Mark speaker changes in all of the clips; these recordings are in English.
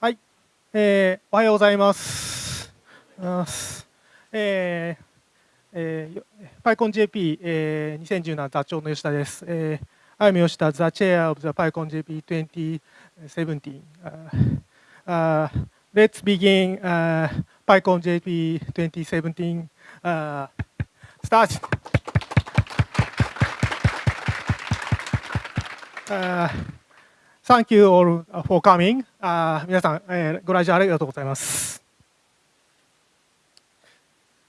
Speaker 1: はい、えー、おはようございます。えーえー、PyConJP、えー、2017座長の吉田です。えー、I'm 吉田、the chair of the PyConJP 2017. Uh, uh, let's begin uh, PyConJP 2017. Uh, start. Uh, thank you all for coming. Uh, 皆さん、えー、ご来場ありがとうございます。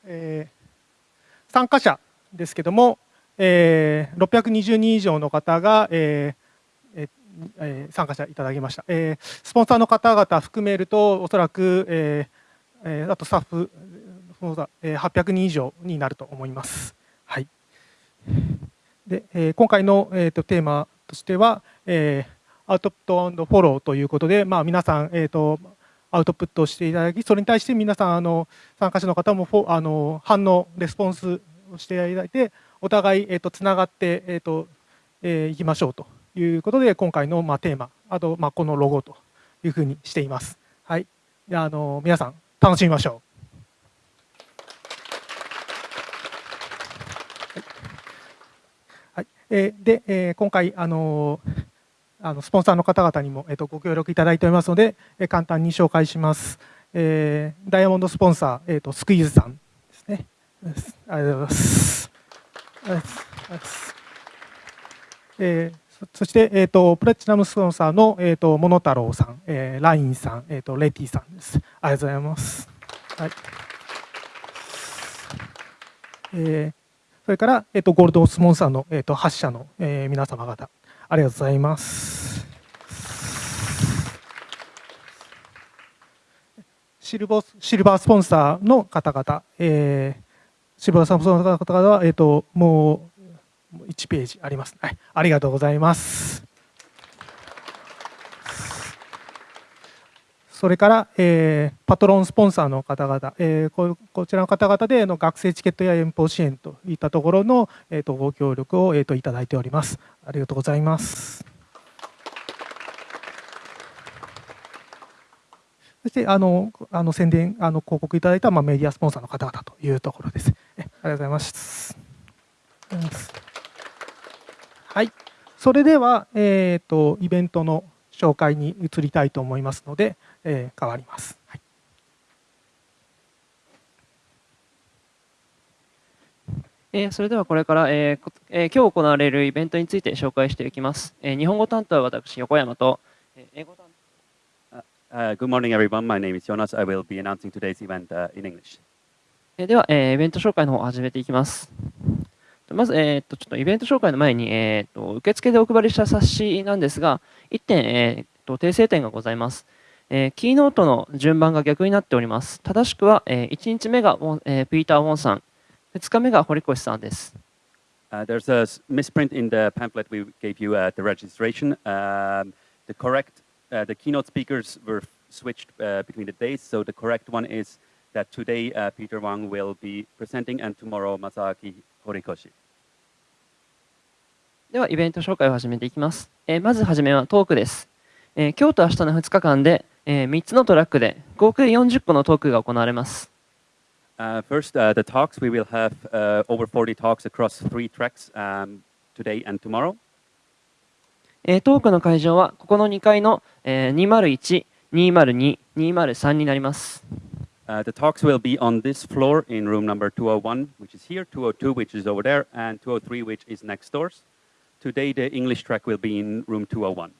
Speaker 1: えー参加者ですけども、えー、620人以上の方が、えーえー、参加者いただきました、えー、スポンサーの方々含めるとおそらく、えー、あとスタッフそうだ、えー、800人以上になると思います。はいでえー、今回の、えーと、テーマとしては、えー、アウトプットフォローということで、まあ、皆さん、えーとアウトプットしていただき、それに対して皆さん、あの参加者の方もフォあの反応、レスポンスをしていただいて、お互い、えーと、つながって、えーとえー、いきましょうということで、今回の、まあ、テーマ、あと、まあ、このロゴというふうにしています。はい、であの皆さん、楽しみましょう。はい、えー、で、えー、今回、あのーあのスポンサーの方々にも、えー、とご協力いただいておりますので、えー、簡単に紹介します。えー、ダイヤモンドスポンサー、えーと、スクイーズさんですね。ありがとうございます。えー、そして、えーと、プラチナムスポンサーの、えーと、モノタロウさん、えー、ラインさん、えー、とレティさんです。ありがとうございます。はいえー、それから、えー、とゴールドスポンサーの、えー、と8社の、えー、皆様方、ありがとうございます。シルバーシルバースポンサーの方々、えー、シルバースポンサーの方々は、えーと、もう1ページあります、はい。ありがとうございます。それから、えー、パトロンスポンサーの方々、えー、ここちらの方々での学生チケットや遠方支援といったところの、えーと、ご協力を、えーと、いただいております。ありがとうございます。そしてあのあの宣伝あの広告いただいた、まあ、メディアスポンサーの方々というところです。ありがとうございます。はい、それでは、えーとイベントの紹介に移りたいと思いますので、えー、変わります。はい
Speaker 2: えー、それではこれから、えーえー、今日行われるイベントについて紹介していきます。えー、日本語担当は私、横山と、えー、英語担
Speaker 3: 当。Uh, good morning, everyone. My name is Jonas. I will be announcing today's event、uh, in English.
Speaker 2: えでは、えー、イベント紹介の方を始めていきます。まず、えー、っと、ちょっとイベント紹介の前に、えー、っと、受付でお配りした冊子なんですが、1点、えー、っと、訂正点がございます。えー、キーノートの順番が逆になっております。正しくは、えー、1日目が、えー、ピーター・ウォンさん、2日目が堀越さんです。
Speaker 3: Uh, there's a misprint in the pamphlet we gave you at the registration. Um, the correct, uh, the keynote speakers were switched uh, between the days, so the correct one is that today uh, Peter Wang will be presenting and tomorrow Masaaki Horikoshi.
Speaker 2: では、イベント紹介を始めていきます。えー、まずはじめはトークです。えー、今日と明日の2日間で、えー、3つのトラックで合計40個のトークが行われます。
Speaker 3: Uh, first, uh, the talks. We will have uh, over 40 talks across three tracks um, today and tomorrow.
Speaker 2: えー、トークの会場はここの2階の、えー、201、202、203になります。
Speaker 3: Uh, the talks will be on this floor in room number 201, which is here, 202, which is over there, and 203, which is next doors. Today, the English track will be in room 201.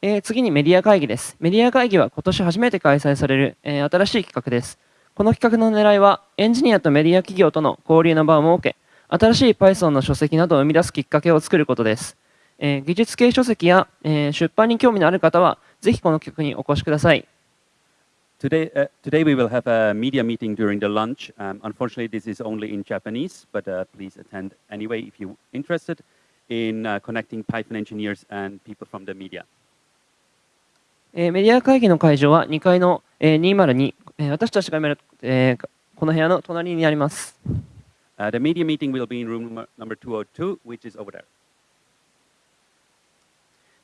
Speaker 2: えー、次にメディア会議です。メディア会議は今年初めて開催される、えー、新しい企画です。この企画の狙いは、エンジニアとメディア企業との交流の場を設け、新しい Python の書籍などを生み出すきっかけを作ることです。えー、技術系書籍や、えー、出版に興味のある方は、ぜひこの企画にお越しください。
Speaker 3: Today, uh, today we will have a media meeting during the lunch. Um, unfortunately, this is only in Japanese, but uh, please attend anyway if you're interested in uh, connecting Python engineers and people from the media.
Speaker 2: えー、メディア会議の会場は2階の、えー、202、えー、私たちが見る、えー、この部屋の隣にあります。
Speaker 3: Uh, the media meeting will be in room number 202, which is over there.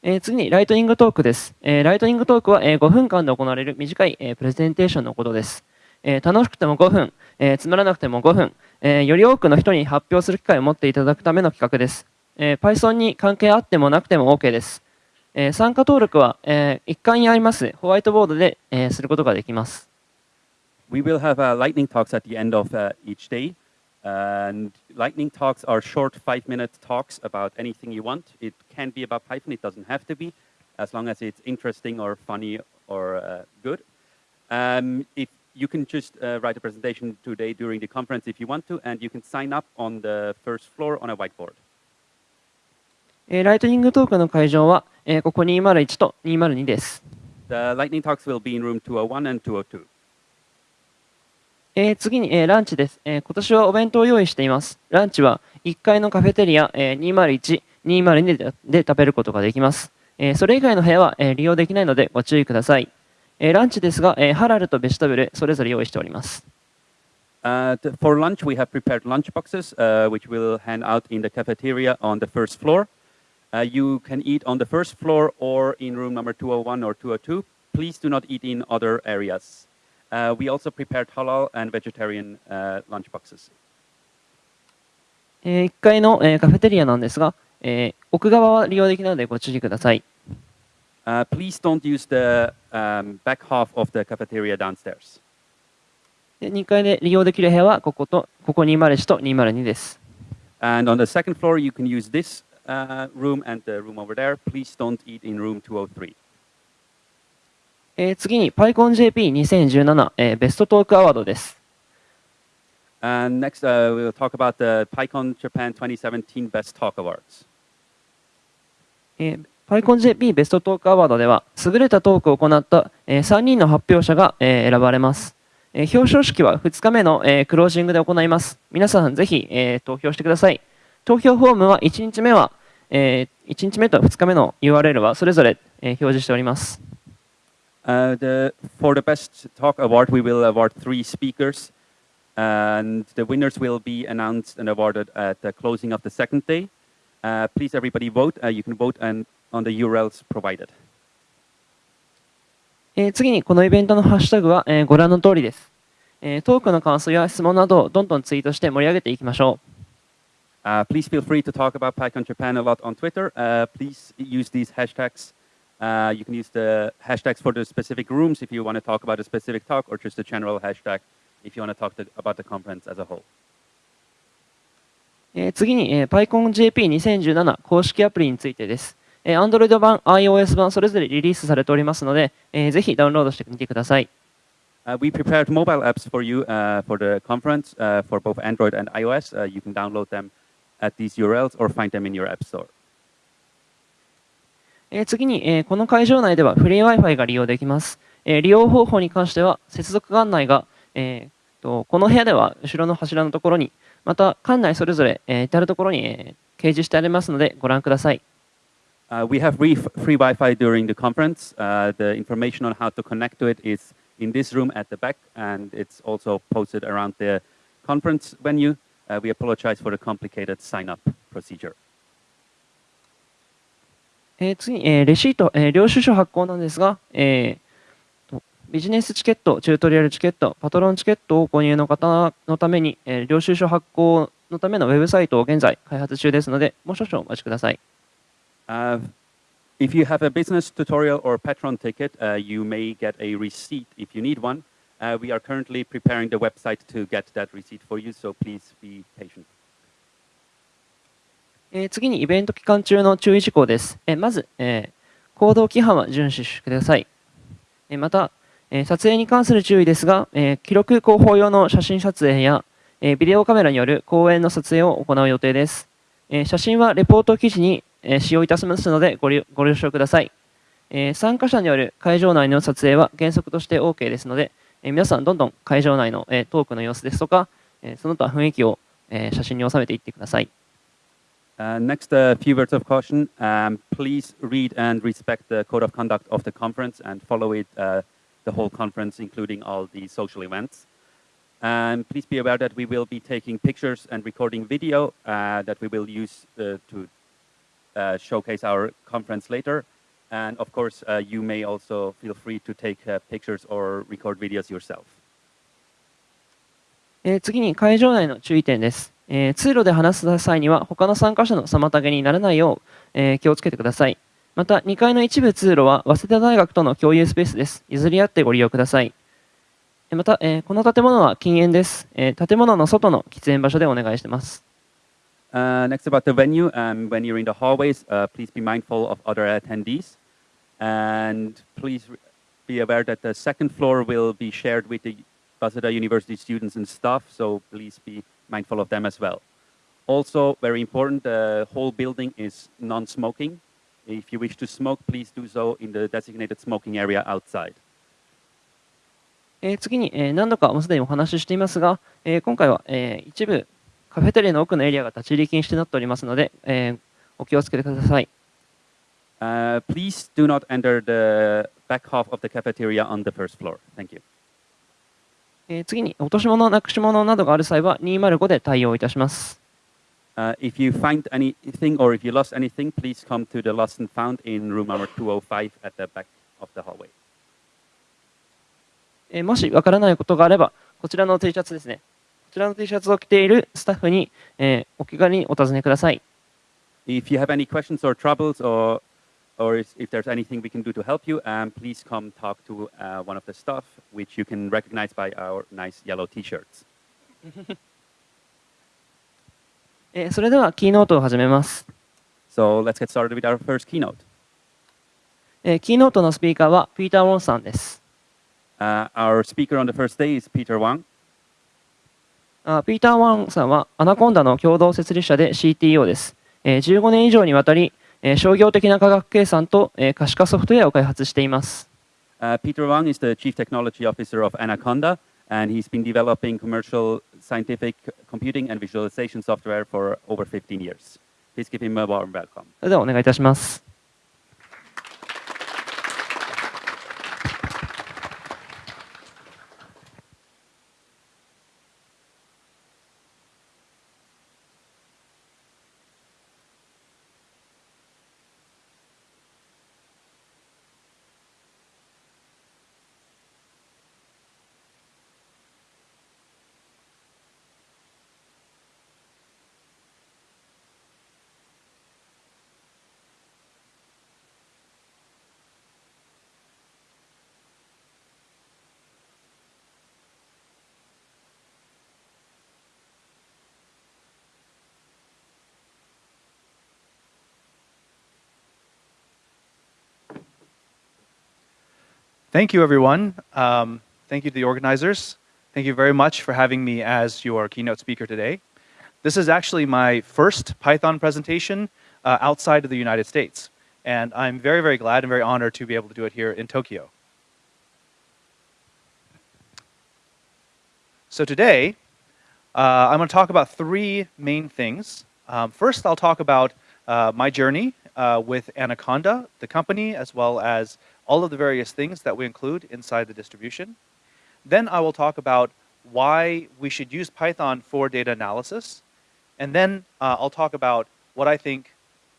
Speaker 2: えー次にライトニングトークです。えーライトニングトークは、えー5分間で行われる短い、えープレゼンテーションのことです。えー楽しくても5分、えーつまらなくても5分、えーより多くの人に発表する機会を持っていただくための企画です。えー Python に関係あってもなくても OK です。え参加登録は、え一貫にありますホワイトボードで、えすることができます。
Speaker 3: We will have、uh, lightning talks at the end of、uh, each day. And lightning talks are short five minute talks about anything you want. It can be about Python, it doesn't have to be, as long as it's interesting or funny or uh, good. Um, if you can just uh, write a presentation today during the conference if you want to, and you can sign up on the first floor on a whiteboard.
Speaker 2: えーライトニングトークの会場は、えーここ201と202です。
Speaker 3: The lightning talks will be in room 201 and 202.
Speaker 2: えー次に、えーランチです、えー今年はお弁当を用意しています。ランチは1階のカフェテリア、えー201、202でで食べることができます。えーそれ以外の部屋は、えー利用できないのでご注意ください。えーランチですが、えーハラルとベジタブルそれぞれ用意しております。
Speaker 3: Uh, for lunch, we have prepared lunch boxes, uh, which we'll hand out in the cafeteria on the first floor. Uh, you can eat on the first floor or in room number 201 or 202. Please do not eat in other areas. Uh, we also prepared halal and vegetarian uh, lunch boxes.
Speaker 2: え1階の、えーカフェテリアなんですが、えー奥側は利用できないのでご注意ください。
Speaker 3: Uh, please don't use the um, back half of the cafeteria downstairs.
Speaker 2: で2階で利用できる部屋はこことここ201と202です。
Speaker 3: And on the second floor, you can use this uh, room and the room over there. Please don't eat in room 203.
Speaker 2: えー次に PyConJP2017、えーベストトークアワードです。
Speaker 3: And next, uh, we'll talk about the PyCon Japan 2017 Best Talk Awards.
Speaker 2: えー PyConJP ベストトークアワードでは優れたトークを行った、え3人の発表者が、えー選ばれます、えー表彰式は2日目の、えークロージングで行います皆さんぜひ、えー投票してください投票フォームは1日目は、え1日目と2日目の URL はそれぞれ、えー表示しております
Speaker 3: Uh, the, for the Best Talk Award, we will award three speakers. And the winners will be announced and awarded at the closing of the second day. Uh, please, everybody, vote. Uh, you can vote and, on the URLs provided.
Speaker 2: えー次にこのイベントのハッシュタグは、えーご覧の通りです、えートークの感想や質問などをどんどんツイートして盛り上げていきましょう
Speaker 3: Uh, please feel free to talk about PyCon Japan a lot on Twitter. Uh, please use these hashtags. Uh, you can use the hashtags for the specific rooms if you want to talk about a specific talk or just a general hashtag if you want to talk to, about the conference as a whole.
Speaker 2: Uh, 次に PyConJP2017 公式アプリについてです。Android 版、iOS 版それぞれリリースされておりますので、ぜひダウンロードしてみてください。
Speaker 3: Uh, we prepared mobile apps for you uh, for the conference uh, for both Android and iOS. you can download them at these URLs or find them in your app store.
Speaker 2: えー次に、えーこの会場内ではフリー Wi-Fi が利用できます。えー利用方法に関しては、接続案内が、この部屋では後ろの柱のところに、また館内それぞれ、えー至るところに、えー掲示してありますので、ご覧ください。
Speaker 3: Uh, we have free, free Wi-Fi during the conference. Uh, the information on how to connect to it is in this room at the back, and it's also posted around the conference venue. Uh, we apologize for the complicated sign-up procedure.
Speaker 2: えー次に、えーレシート、えー領収書発行なんですが、えーとビジネスチケット、チュートリアルチケット、パトロンチケットを購入の方のために、えー領収書発行のためのウェブサイトを現在開発中ですので、もう少々お待ちください。
Speaker 3: Uh, if you have a business tutorial or patron ticket, uh, you may get a receipt if you need one. Uh, we are currently preparing the website to get that receipt for you, so please be patient.
Speaker 2: えー次にイベント期間中の注意事項です。えーまず、えー行動規範は遵守してください。えーまた、えー撮影に関する注意ですが、えー記録広報用の写真撮影や、えービデオカメラによる講演の撮影を行う予定です。えー写真はレポート記事に、えー使用いたしますのでご了承ください。えー参加者による会場内の撮影は原則として OK ですので、え皆さんどんどん会場内の、えトークの様子ですとか、えその他雰囲気を、え写真に収めていってください。
Speaker 3: Uh, next, a few words of caution. Um, please read and respect the code of conduct of the conference and follow it uh, the whole conference, including all the social events. And please be aware that we will be taking pictures and recording video uh, that we will use to showcase our conference later. And of course, uh, you may also feel free to take uh, pictures or record videos yourself.
Speaker 2: えー次に会場内の注意点です。えー通路で話す際には他の参加者の妨げにならないよう、えー気をつけてください。また2階の一部通路は早稲田大学との共有スペースです。譲り合ってご利用ください。また、えーこの建物は禁煙です、えー建物の外の喫煙場所でお願いしてます。
Speaker 3: Uh, next about the venue, um, when you're in the hallways, uh, please be mindful of other attendees. And please re- be aware that the second floor will be shared with the Waseda University students and staff, so please be mindful of them as well. Also, very important, the whole building is non-smoking. If you wish to smoke, please do so in the designated smoking area outside.
Speaker 2: えー次に、えー何度かもうすでにお話ししていますが、えー今回は、えー一部 カフェテリーの奥のエリアが立ち入り禁止となっておりますので、えー、お気をつけてください。
Speaker 3: Uh,
Speaker 2: 次に、落とし物、なくし物などがある際は205で対応いたします。ええもしわからないことがあれば、こちらの T シャツですね、こちらの T シャツを着ているスタッフに、えーお気軽にお尋ねください。
Speaker 3: If you have any questions or troubles or, or if, if there's anything we can do to help you, um, please come talk to uh, one of the staff, which you can recognize by our nice yellow t-shirts.
Speaker 2: えーそれではキーノートを始めます。
Speaker 3: So let's get started with our first keynote.
Speaker 2: えーキーノートのスピーカーはピーター・ウォンさんです。
Speaker 3: Uh, our speaker on the first day is Peter Wang.
Speaker 2: あピーター・ワンさんはアナコンダの共同設立者で CTO です。えー15年以上にわたり、えー商業的な科学計算と、えー可視化ソフトウェアを開発しています。
Speaker 3: Uh, Peter Wang is the Chief Technology Officer of Anaconda, and he's been developing commercial scientific computing and visualization software for over 15 years. Please give him a warm welcome.
Speaker 2: それではお願いいたします。
Speaker 4: Thank you, everyone. Um, thank you to the organizers. Thank you very much for having me as your keynote speaker today. This is actually my first Python presentation uh, outside of the United States. And I'm very, very glad and very honored to be able to do it here in Tokyo. So today, uh, I'm going to talk about three main things. Um, first, I'll talk about uh, my journey uh, with Anaconda, the company, as well as all of the various things that we include inside the distribution. Then I will talk about why we should use Python for data analysis. And then uh, I'll talk about what I think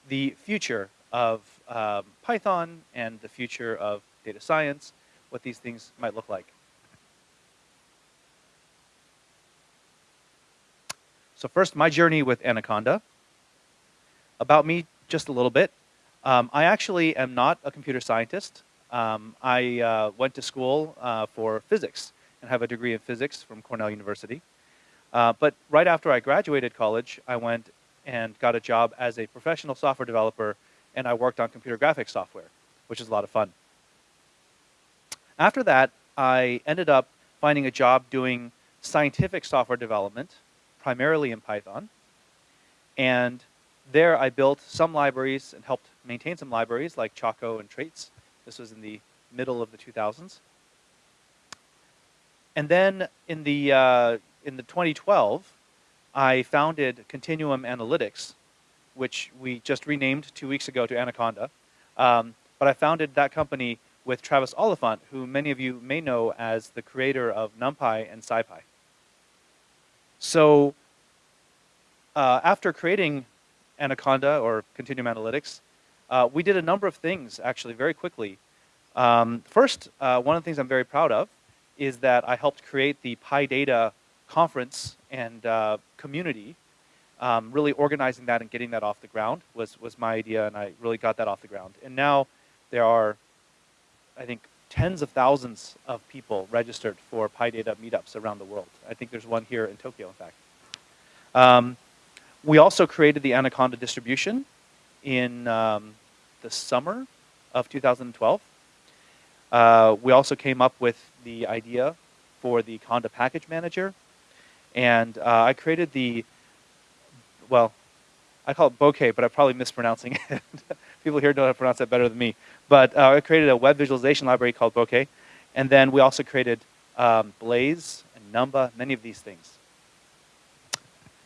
Speaker 4: the future of um, Python and the future of data science, what these things might look like. So first, my journey with Anaconda. About me, just a little bit. Um, I actually am not a computer scientist. Um, I uh, went to school uh, for physics and have a degree in physics from Cornell University. Uh, but right after I graduated college, I went and got a job as a professional software developer, and I worked on computer graphics software, which is a lot of fun. After that, I ended up finding a job doing scientific software development, primarily in Python. And there I built some libraries and helped maintain some libraries like Chaco and Traits. This was in the middle of the 2000s. And then in the, uh, in the 2012, I founded Continuum Analytics, which we just renamed two weeks ago to Anaconda. Um, but I founded that company with Travis Oliphant, who many of you may know as the creator of NumPy and SciPy. So uh, after creating Anaconda or Continuum Analytics, uh, we did a number of things actually very quickly. Um, first, uh, one of the things I'm very proud of is that I helped create the PyData conference and uh, community. Um, really organizing that and getting that off the ground was, was my idea, and I really got that off the ground. And now there are, I think, tens of thousands of people registered for PyData meetups around the world. I think there's one here in Tokyo, in fact. Um, we also created the Anaconda distribution in um, the summer of 2012. Uh, we also came up with the idea for the Conda package manager. And uh, I created the, well, I call it bokeh, but I'm probably mispronouncing it. People here know how to pronounce that better than me. But uh, I created a web visualization library called bokeh. And then we also created um, Blaze and Numba, many of these things.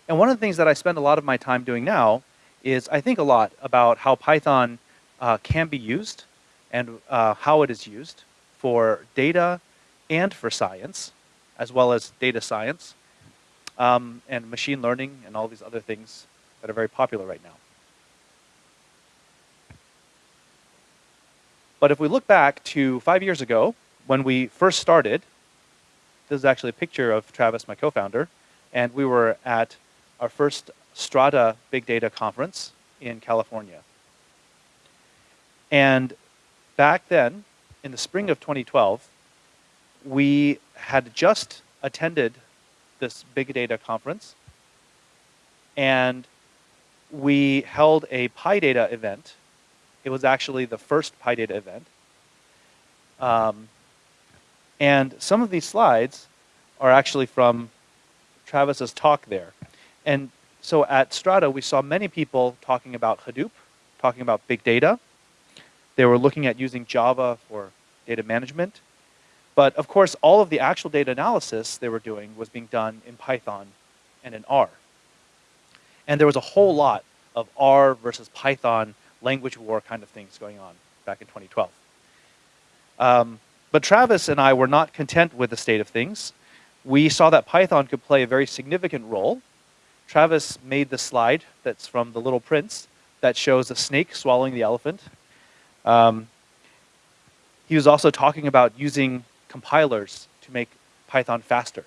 Speaker 4: And one of the things that I spend a lot of my time doing now is I think a lot about how Python uh, can be used and uh, how it is used for data and for science, as well as data science, um, and machine learning and all these other things that are very popular right now. But if we look back to five years ago, when we first started, this is actually a picture of Travis, my co-founder, and we were at our first Strata Big Data Conference in California. And back then, in the spring of 2012, we had just attended this big data conference and we held a PyData event. It was actually the first PyData event. Um, and some of these slides are actually from Travis's talk there. And so at Strata, we saw many people talking about Hadoop, talking about big data. They were looking at using Java for data management. But of course, all of the actual data analysis they were doing was being done in Python and in R. And there was a whole lot of R versus Python language war kind of things going on back in 2012. Um, but Travis and I were not content with the state of things. We saw that Python could play a very significant role Travis made the slide that's from The Little Prince that shows a snake swallowing the elephant. Um, he was also talking about using compilers to make Python faster.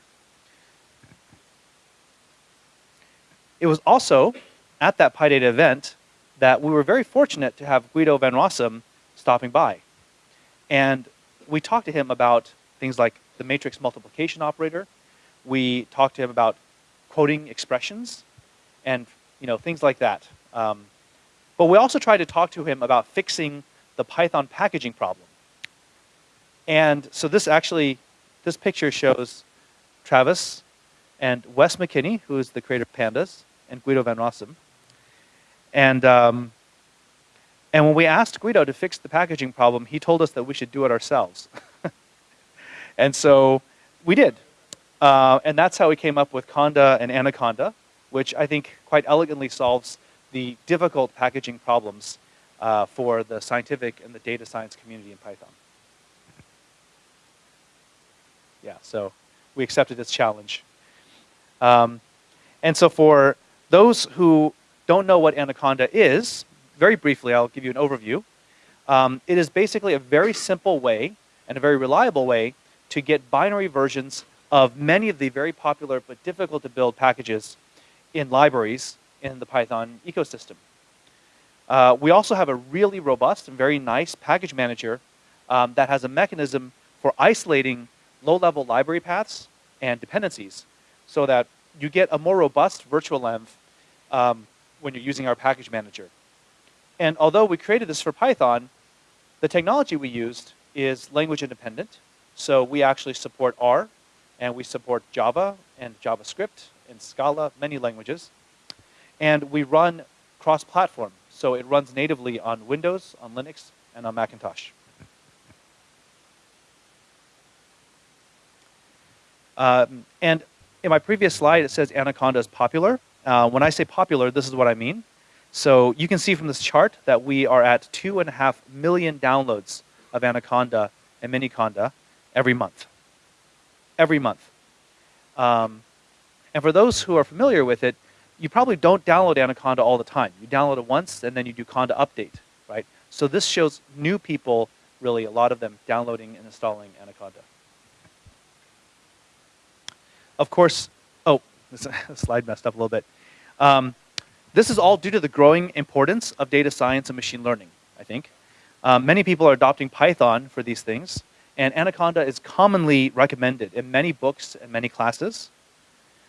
Speaker 4: It was also at that PyData event that we were very fortunate to have Guido van Rossum stopping by. And we talked to him about things like the matrix multiplication operator. We talked to him about quoting expressions and you know things like that. Um, but we also tried to talk to him about fixing the Python packaging problem. And so this actually, this picture shows Travis and Wes McKinney, who is the creator of Pandas, and Guido van Rossum. And, um, and when we asked Guido to fix the packaging problem, he told us that we should do it ourselves. and so we did. Uh, and that's how we came up with Conda and Anaconda, which I think quite elegantly solves the difficult packaging problems uh, for the scientific and the data science community in Python. Yeah, so we accepted this challenge. Um, and so for those who don't know what Anaconda is, very briefly, I'll give you an overview. Um, it is basically a very simple way and a very reliable way to get binary versions of many of the very popular but difficult to build packages in libraries in the Python ecosystem. Uh, we also have a really robust and very nice package manager um, that has a mechanism for isolating low-level library paths and dependencies so that you get a more robust virtual env um, when you're using our package manager. And although we created this for Python, the technology we used is language independent. So we actually support R and we support Java and JavaScript and Scala, many languages. And we run cross-platform, so it runs natively on Windows, on Linux, and on Macintosh. Um, and in my previous slide, it says Anaconda is popular. Uh, when I say popular, this is what I mean. So you can see from this chart that we are at two and a half million downloads of Anaconda and Miniconda every month every month. Um, and for those who are familiar with it, you probably don't download Anaconda all the time. You download it once and then you do Conda update, right? So this shows new people, really, a lot of them downloading and installing Anaconda. Of course, oh, this slide messed up a little bit. Um, this is all due to the growing importance of data science and machine learning, I think. Um, many people are adopting Python for these things, and Anaconda is commonly recommended in many books and many classes.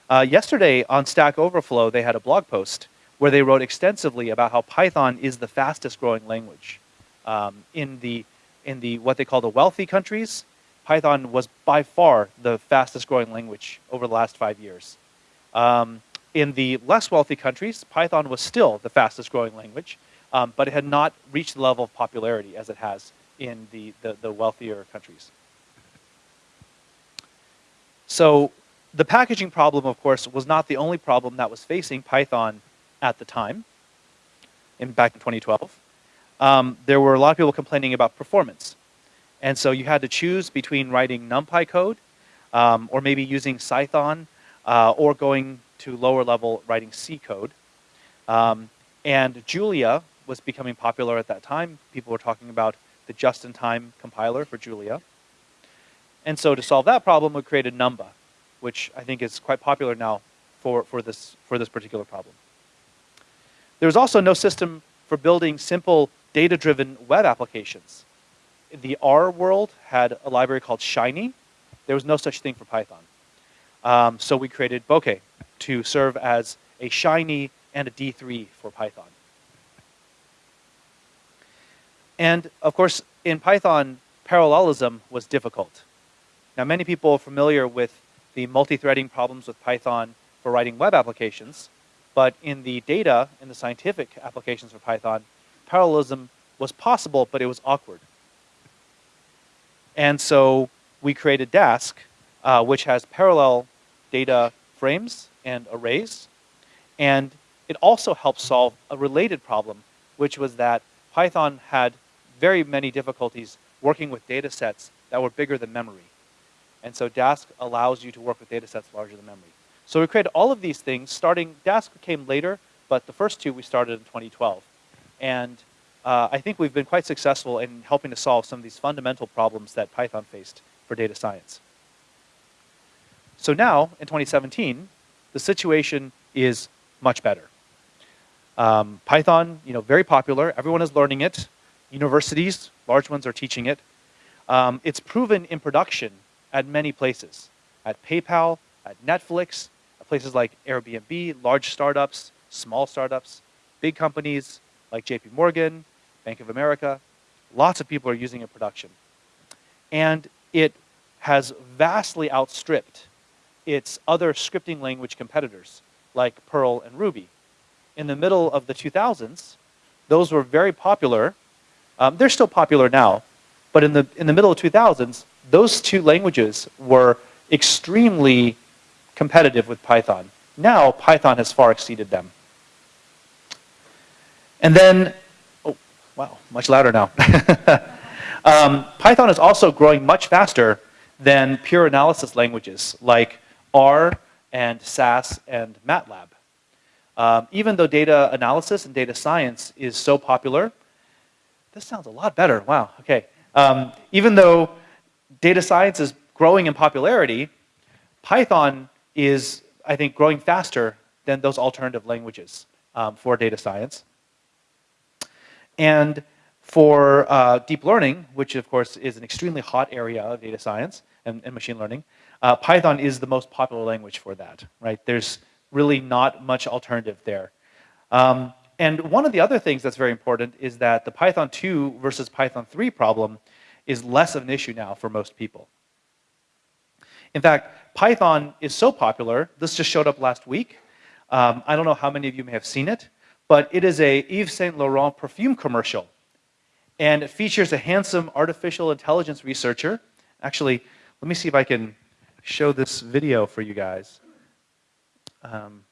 Speaker 4: Uh, yesterday on Stack Overflow, they had a blog post where they wrote extensively about how Python is the fastest growing language. Um, in, the, in the what they call the wealthy countries, Python was by far the fastest growing language over the last five years. Um, in the less wealthy countries, Python was still the fastest growing language, um, but it had not reached the level of popularity as it has in the, the, the wealthier countries. So the packaging problem, of course, was not the only problem that was facing Python at the time, in, back in 2012. Um, there were a lot of people complaining about performance. And so you had to choose between writing NumPy code um, or maybe using Cython uh, or going to lower level writing C code. Um, and Julia was becoming popular at that time. People were talking about the just-in-time compiler for Julia. And so to solve that problem, we created Numba, which I think is quite popular now for, for, this, for this particular problem. There was also no system for building simple data-driven web applications. The R world had a library called Shiny. There was no such thing for Python. Um, so we created Bokeh to serve as a Shiny and a D3 for Python. And of course, in Python, parallelism was difficult. Now, many people are familiar with the multi-threading problems with Python for writing web applications, but in the data, in the scientific applications for Python, parallelism was possible, but it was awkward. And so we created Dask, uh, which has parallel data frames and arrays. And it also helps solve a related problem, which was that Python had very many difficulties working with data sets that were bigger than memory. And so Dask allows you to work with data sets larger than memory. So we created all of these things starting, Dask came later, but the first two we started in 2012. And uh, I think we've been quite successful in helping to solve some of these fundamental problems that Python faced for data science. So now, in 2017, the situation is much better. Um, Python, you know, very popular. Everyone is learning it. Universities, large ones, are teaching it. Um, it's proven in production at many places, at PayPal, at Netflix, at places like Airbnb, large startups, small startups, big companies like JP Morgan, Bank of America. Lots of people are using it in production. And it has vastly outstripped its other scripting language competitors like Perl and Ruby. In the middle of the 2000s, those were very popular. Um, they're still popular now, but in the, in the middle of 2000s, those two languages were extremely competitive with Python. Now, Python has far exceeded them. And then, oh, wow, much louder now. um, Python is also growing much faster than pure analysis languages like R and SAS and MATLAB. Um, even though data analysis and data science is so popular, this sounds a lot better. Wow, okay. Um, even though data science is growing in popularity, Python is, I think, growing faster than those alternative languages um, for data science. And for uh, deep learning, which of course is an extremely hot area of data science and, and machine learning, uh, Python is the most popular language for that, right? There's really not much alternative there. Um, and one of the other things that's very important is that the Python 2 versus Python 3 problem is less of an issue now for most people. In fact, Python is so popular, this just showed up last week. Um, I don't know how many of you may have seen it, but it is a Yves Saint Laurent perfume commercial. And it features a handsome artificial intelligence researcher. Actually, let me see if I can show this video for you guys. Um,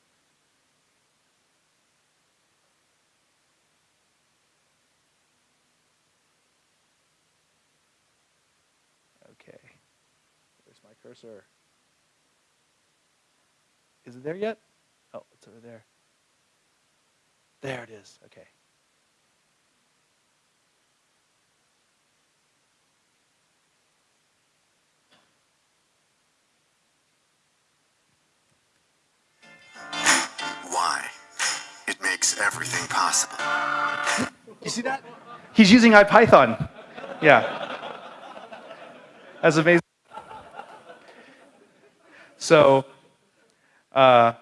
Speaker 4: okay, where's my cursor? Is it there yet? Oh, it's over there. There it is. Okay.
Speaker 5: Why? It makes everything possible.
Speaker 4: You see that? He's using IPython. Yeah. That's amazing. So, uh,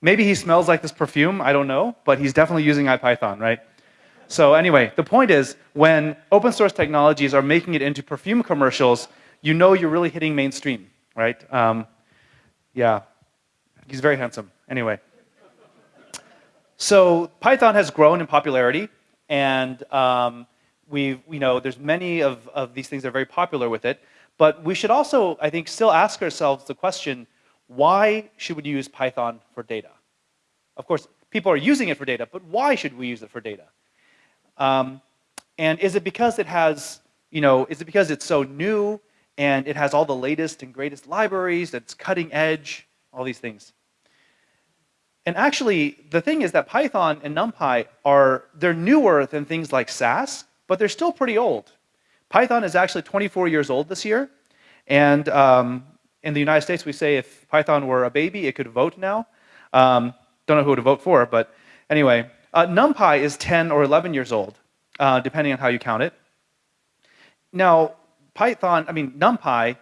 Speaker 4: maybe he smells like this perfume, I don't know, but he's definitely using IPython, right? So anyway, the point is, when open source technologies are making it into perfume commercials, you know you're really hitting mainstream, right? Um, yeah, he's very handsome. Anyway. So Python has grown in popularity, and um, we, you know, there's many of, of these things that are very popular with it. But we should also, I think, still ask ourselves the question, why should we use Python for data? Of course, people are using it for data, but why should we use it for data? Um, and is it because it has, you know, is it because it's so new and it has all the latest and greatest libraries, it's cutting edge, all these things? And actually, the thing is that Python and NumPy are, they're newer than things like SAS, but they're still pretty old. Python is actually 24 years old this year. And um, in the United States, we say if Python were a baby, it could vote now. Um, don't know who to vote for, but anyway. Uh, NumPy is 10 or 11 years old, uh, depending on how you count it. Now, Python, I mean, NumPy,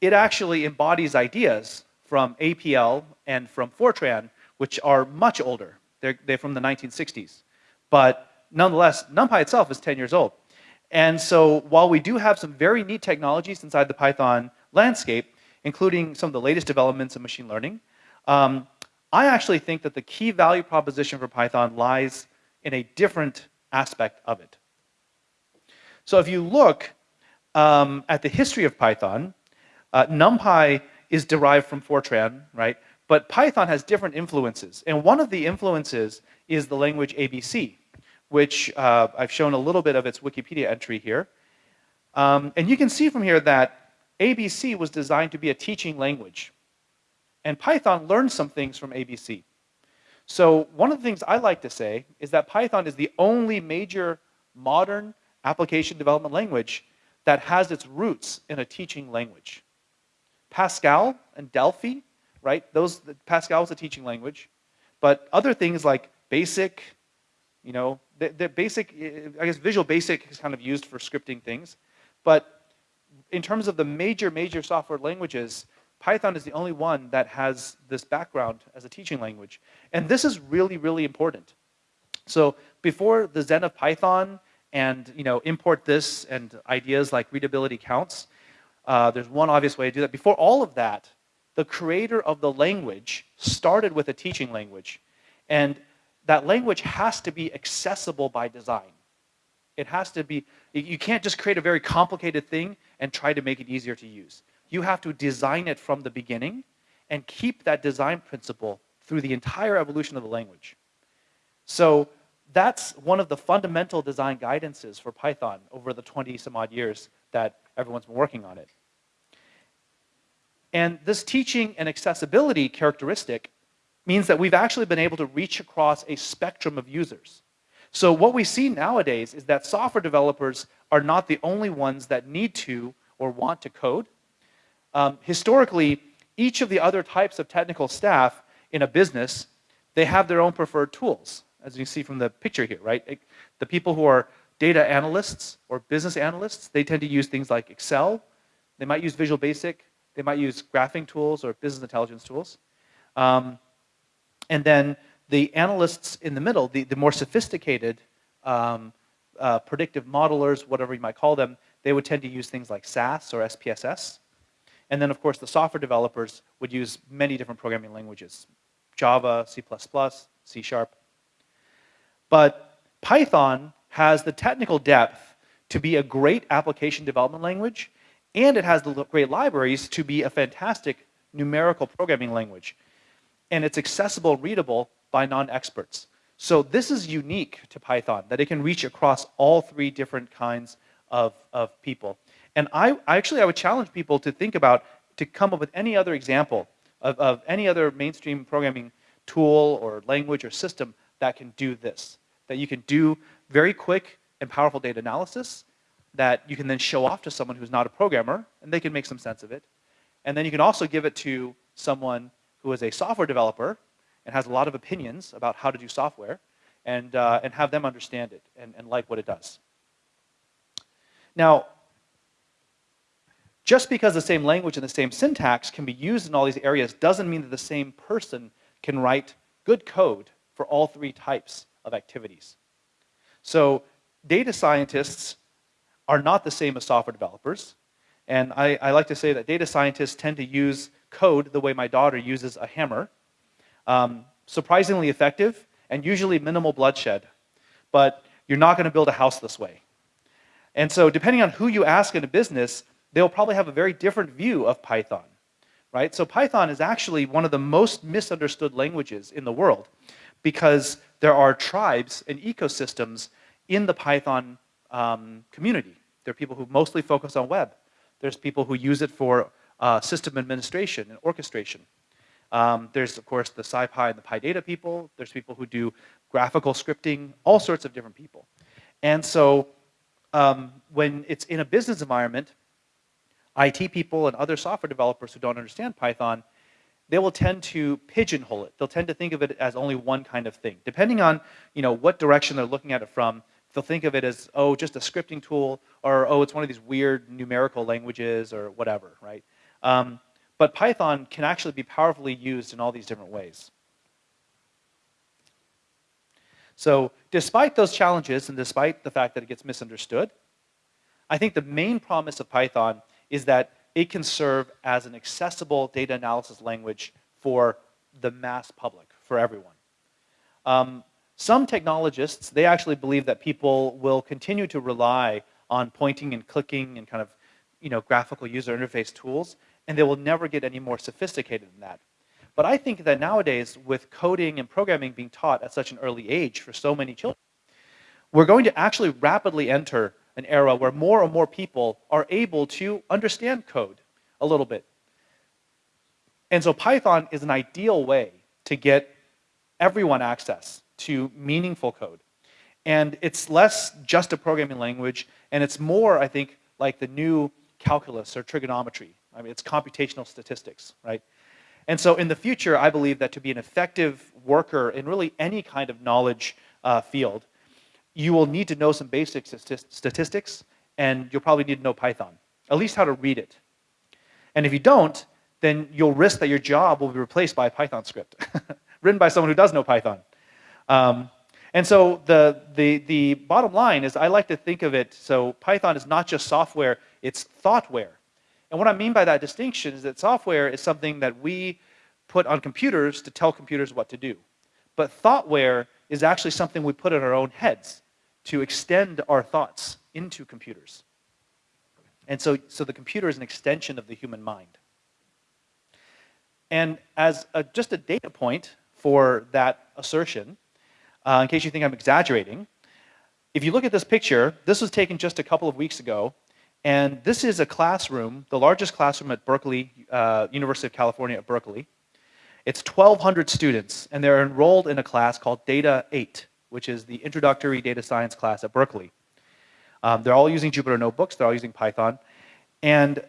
Speaker 4: it actually embodies ideas from APL and from Fortran, which are much older. They're, they're from the 1960s. But nonetheless, NumPy itself is 10 years old. And so while we do have some very neat technologies inside the Python landscape, including some of the latest developments in machine learning, um, I actually think that the key value proposition for Python lies in a different aspect of it. So if you look um, at the history of Python, uh, NumPy is derived from Fortran, right? But Python has different influences. And one of the influences is the language ABC, which uh, I've shown a little bit of its Wikipedia entry here. Um, and you can see from here that ABC was designed to be a teaching language. And Python learned some things from ABC. So one of the things I like to say is that Python is the only major modern application development language that has its roots in a teaching language. Pascal and Delphi, right? Those Pascal was a teaching language, but other things like BASIC, you know, the, the basic, I guess Visual Basic is kind of used for scripting things, but in terms of the major, major software languages, Python is the only one that has this background as a teaching language. And this is really, really important. So before the Zen of Python and you know import this and ideas like readability counts, uh, there's one obvious way to do that. Before all of that, the creator of the language started with a teaching language. And that language has to be accessible by design. It has to be, you can't just create a very complicated thing and try to make it easier to use you have to design it from the beginning and keep that design principle through the entire evolution of the language. So that's one of the fundamental design guidances for Python over the 20 some odd years that everyone's been working on it. And this teaching and accessibility characteristic means that we've actually been able to reach across a spectrum of users. So what we see nowadays is that software developers are not the only ones that need to or want to code. Um, historically, each of the other types of technical staff in a business, they have their own preferred tools, as you see from the picture here, right? The people who are data analysts or business analysts, they tend to use things like Excel. They might use Visual Basic. They might use graphing tools or business intelligence tools. Um, and then the analysts in the middle, the, the more sophisticated um, uh, predictive modelers, whatever you might call them, they would tend to use things like SAS or SPSS. And then, of course, the software developers would use many different programming languages, Java, C++, C Sharp. But Python has the technical depth to be a great application development language, and it has the great libraries to be a fantastic numerical programming language. And it's accessible readable by non-experts. So this is unique to Python, that it can reach across all three different kinds of, of people. And I, actually, I would challenge people to think about, to come up with any other example of, of any other mainstream programming tool or language or system that can do this. that you can do very quick and powerful data analysis that you can then show off to someone who's not a programmer and they can make some sense of it. And then you can also give it to someone who is a software developer and has a lot of opinions about how to do software and, uh, and have them understand it and, and like what it does. Now, just because the same language and the same syntax can be used in all these areas doesn't mean that the same person can write good code for all three types of activities. So data scientists are not the same as software developers. And I, I, like to say that data scientists tend to use code the way my daughter uses a hammer. Um, surprisingly effective and usually minimal bloodshed. But you're not going to build a house this way. And so depending on who you ask in a business, they'll probably have a very different view of Python. Right? So Python is actually one of the most misunderstood languages in the world because there are tribes and ecosystems in the Python um, community. There are people who mostly focus on web. There's people who use it for uh, system administration and orchestration. Um, there's, of course, the SciPy and the PyData people. There's people who do graphical scripting, all sorts of different people. And so um, when it's in a business environment, IT people and other software developers who don't understand Python, they will tend to pigeonhole it. They'll tend to think of it as only one kind of thing. Depending on you know, what direction they're looking at it from, they'll think of it as, oh, just a scripting tool, or oh, it's one of these weird numerical languages, or whatever, right? Um, but Python can actually be powerfully used in all these different ways. So despite those challenges, and despite the fact that it gets misunderstood, I think the main promise of Python is that it can serve as an accessible data analysis language for the mass public, for everyone. Um, some technologists, they actually believe that people will continue to rely on pointing and clicking and kind of you know, graphical user interface tools, and they will never get any more sophisticated than that. But I think that nowadays, with coding and programming being taught at such an early age for so many children, we're going to actually rapidly enter an era where more and more people are able to understand code a little bit. And so Python is an ideal way to get everyone access to meaningful code. And it's less just a programming language, and it's more, I think, like the new calculus or trigonometry. I mean, it's computational statistics, right? And so in the future, I believe that to be an effective worker in really any kind of knowledge uh, field, you will need to know some basic statistics, and you'll probably need to know Python, at least how to read it. And if you don't, then you'll risk that your job will be replaced by a Python script, written by someone who does know Python. Um, and so the, the, the bottom line is I like to think of it, so Python is not just software, it's thoughtware. And what I mean by that distinction is that software is something that we put on computers to tell computers what to do. But thoughtware is actually something we put in our own heads to extend our thoughts into computers. And so, so the computer is an extension of the human mind. And as a, just a data point for that assertion, uh, in case you think I'm exaggerating, if you look at this picture, this was taken just a couple of weeks ago, and this is a classroom, the largest classroom at Berkeley, uh, University of California at Berkeley. It's 1,200 students, and they're enrolled in a class called Data 8, which is the introductory data science class at Berkeley. Um, they're all using Jupyter Notebooks, they're all using Python, and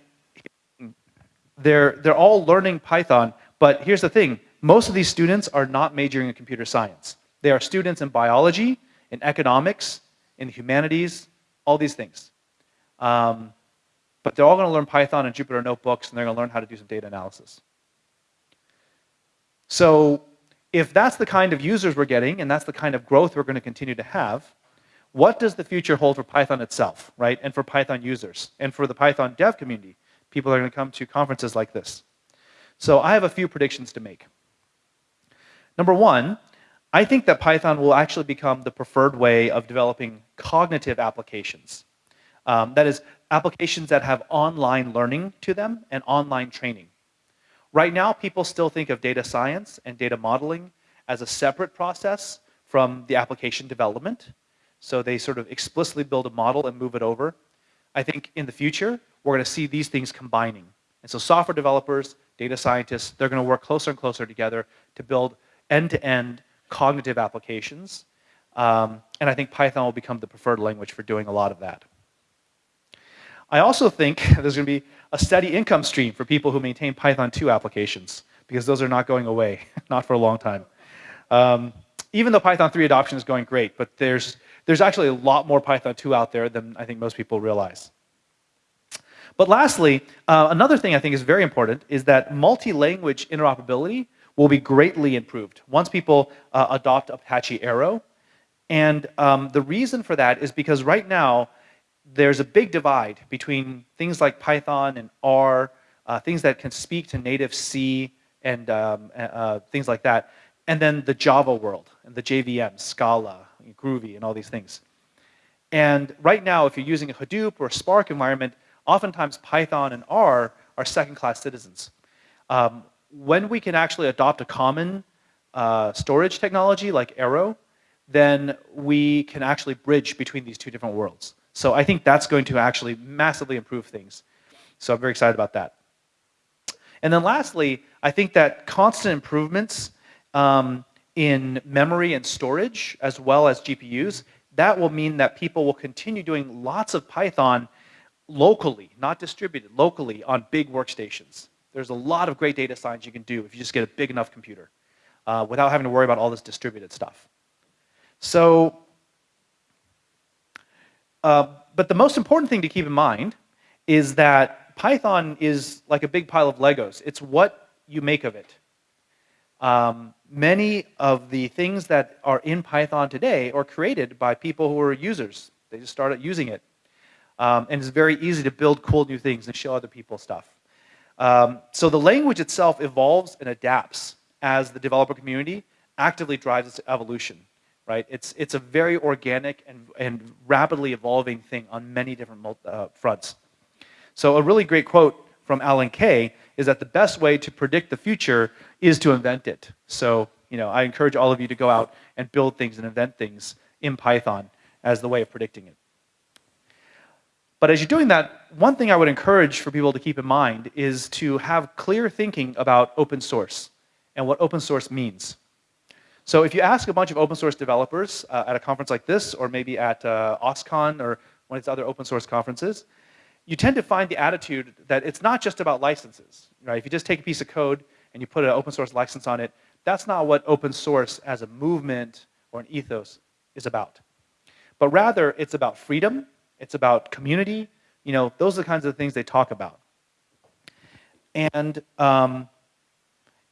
Speaker 4: they're, they're all learning Python, but here's the thing, most of these students are not majoring in computer science. They are students in biology, in economics, in humanities, all these things. Um, but they're all going to learn Python and Jupyter Notebooks, and they're going to learn how to do some data analysis. So if that's the kind of users we're getting, and that's the kind of growth we're going to continue to have, what does the future hold for Python itself, right? And for Python users, and for the Python dev community, people are going to come to conferences like this. So I have a few predictions to make. Number one, I think that Python will actually become the preferred way of developing cognitive applications. Um, that is, applications that have online learning to them and online training. Right now, people still think of data science and data modeling as a separate process from the application development. So they sort of explicitly build a model and move it over. I think in the future, we're going to see these things combining. And so software developers, data scientists, they're going to work closer and closer together to build end-to-end -end cognitive applications Um, and I think Python will become the preferred language for doing a lot of that. I also think there's going to be a steady income stream for people who maintain Python 2 applications because those are not going away, not for a long time. Um, even though Python 3 adoption is going great, but there's, there's actually a lot more Python 2 out there than I think most people realize. But lastly, uh, another thing I think is very important is that multi-language interoperability will be greatly improved once people uh, adopt Apache Arrow. And um, the reason for that is because right now, there's a big divide between things like Python and R, uh, things that can speak to native C and um, uh, things like that, and then the Java world and the JVM, Scala, Groovy, and all these things. And right now, if you're using a Hadoop or a Spark environment, oftentimes Python and R are second-class citizens. Um, when we can actually adopt a common uh, storage technology like Arrow, then we can actually bridge between these two different worlds. So I think that's going to actually massively improve things. So I'm very excited about that. And then lastly, I think that constant improvements um, in memory and storage, as well as GPUs, that will mean that people will continue doing lots of Python locally, not distributed, locally on big workstations. There's a lot of great data science you can do if you just get a big enough computer uh, without having to worry about all this distributed stuff. So, uh, but the most important thing to keep in mind is that Python is like a big pile of Legos. It's what you make of it. Um, many of the things that are in Python today are created by people who are users. They just started using it. Um, and it's very easy to build cool new things and show other people stuff. Um, so the language itself evolves and adapts as the developer community actively drives its evolution, right? It's, it's a very organic and, and rapidly evolving thing on many different uh, fronts. So a really great quote from Alan Kay is that the best way to predict the future is to invent it. So, you know, I encourage all of you to go out and build things and invent things in Python as the way of predicting it. But as you're doing that, one thing I would encourage for people to keep in mind is to have clear thinking about open source and what open source means. So if you ask a bunch of open source developers uh, at a conference like this, or maybe at uh, OSCON or one of these other open source conferences, you tend to find the attitude that it's not just about licenses. Right? If you just take a piece of code and you put an open source license on it, that's not what open source as a movement or an ethos is about. But rather, it's about freedom it's about community. You know, those are the kinds of things they talk about. And, um,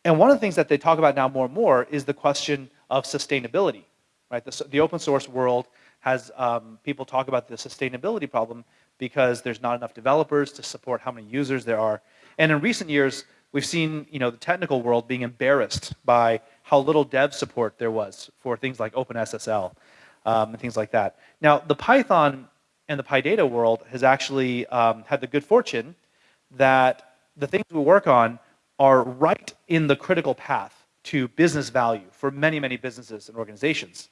Speaker 4: and one of the things that they talk about now more and more is the question of sustainability. Right? The, the open source world has um, people talk about the sustainability problem because there's not enough developers to support how many users there are. And in recent years, we've seen you know, the technical world being embarrassed by how little dev support there was for things like OpenSSL um, and things like that. Now, the Python and the PyData world has actually um, had the good fortune that the things we work on are right in the critical path to business value for many, many businesses and organizations.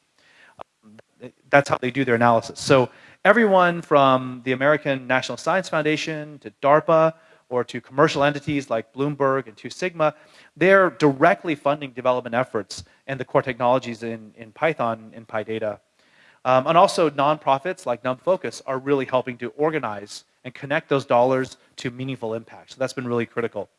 Speaker 4: That's how they do their analysis. So everyone from the American National Science Foundation to DARPA or to commercial entities like Bloomberg and Two Sigma, they're directly funding development efforts and the core technologies in, in Python and PyData um, and also nonprofits like NumFocus are really helping to organize and connect those dollars to meaningful impact. So that's been really critical.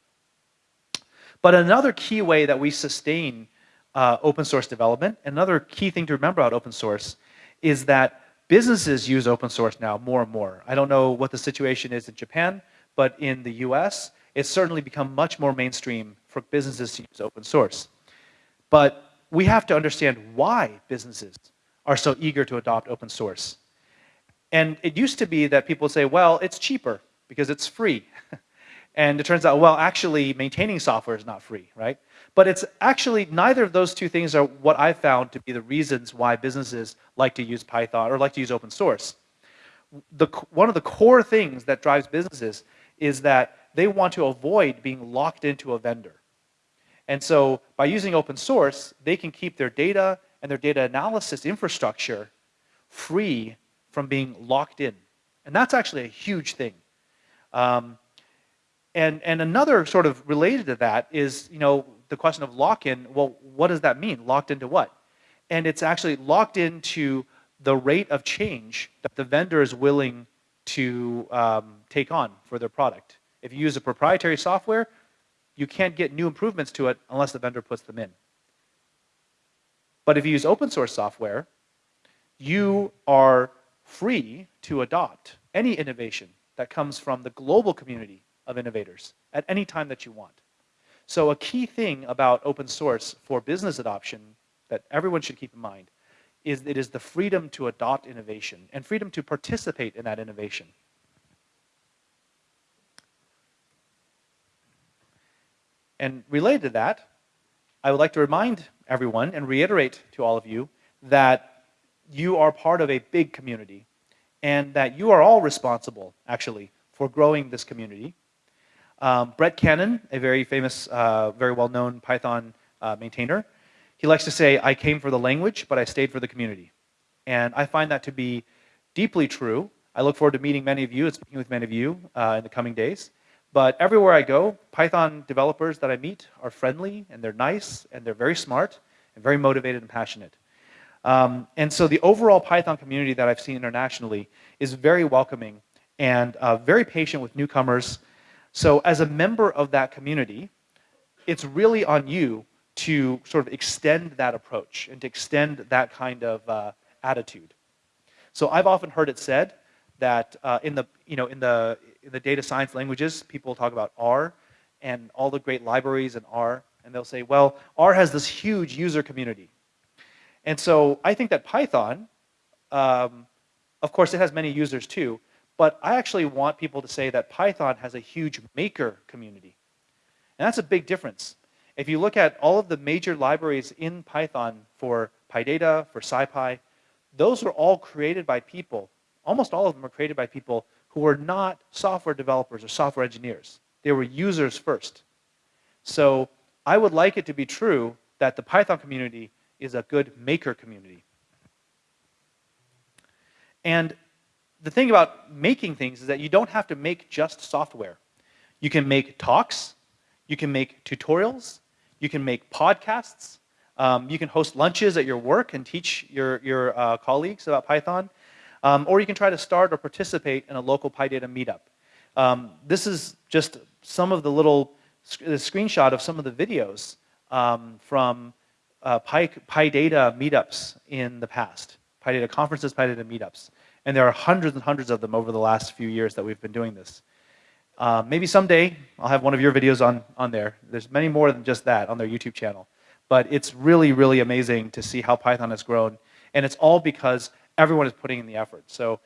Speaker 4: But another key way that we sustain uh, open source development, another key thing to remember about open source is that businesses use open source now more and more. I don't know what the situation is in Japan, but in the US, it's certainly become much more mainstream for businesses to use open source. But we have to understand why businesses are so eager to adopt open source. And it used to be that people would say, well, it's cheaper because it's free. and it turns out, well, actually maintaining software is not free, right? But it's actually, neither of those two things are what I found to be the reasons why businesses like to use Python or like to use open source. The, one of the core things that drives businesses is that they want to avoid being locked into a vendor. And so by using open source, they can keep their data and their data analysis infrastructure free from being locked in. And that's actually a huge thing. Um, and, and another sort of related to that is, you know, the question of lock-in, well, what does that mean? Locked into what? and it's actually locked into the rate of change that the vendor is willing to um, take on for their product. If you use a proprietary software, you can't get new improvements to it unless the vendor puts them in. But if you use open source software, you are free to adopt any innovation that comes from the global community of innovators at any time that you want. So a key thing about open source for business adoption that everyone should keep in mind is it is the freedom to adopt innovation and freedom to participate in that innovation. And related to that, I would like to remind everyone and reiterate to all of you that you are part of a big community and that you are all responsible, actually, for growing this community. Um, Brett Cannon, a very famous, uh, very well-known Python uh, maintainer, he likes to say, I came for the language, but I stayed for the community. And I find that to be deeply true. I look forward to meeting many of you and speaking with many of you uh, in the coming days. But everywhere I go, Python developers that I meet are friendly and they're nice and they're very smart and very motivated and passionate. Um, and so the overall Python community that I've seen internationally is very welcoming and uh, very patient with newcomers. So as a member of that community, it's really on you to sort of extend that approach and to extend that kind of uh, attitude. So I've often heard it said that uh, in the you know in the in the data science languages, people talk about R and all the great libraries in R, and they'll say, well, R has this huge user community. And so I think that Python, um, of course, it has many users too, but I actually want people to say that Python has a huge maker community. And that's a big difference. If you look at all of the major libraries in Python for PyData, for SciPy, those are all created by people. Almost all of them are created by people who were not software developers or software engineers. They were users first. So I would like it to be true that the Python community is a good maker community. And the thing about making things is that you don't have to make just software. You can make talks, you can make tutorials, you can make podcasts. Um, you can host lunches at your work and teach your, your uh, colleagues about Python. Um, or you can try to start or participate in a local PyData meetup. Um, this is just some of the little sc the screenshot of some of the videos um, from uh, Py, PyData meetups in the past. PyData conferences, PyData meetups. And there are hundreds and hundreds of them over the last few years that we've been doing this. Uh, maybe someday I'll have one of your videos on, on there. There's many more than just that on their YouTube channel. But it's really, really amazing to see how Python has grown. And it's all because everyone is putting in the effort. So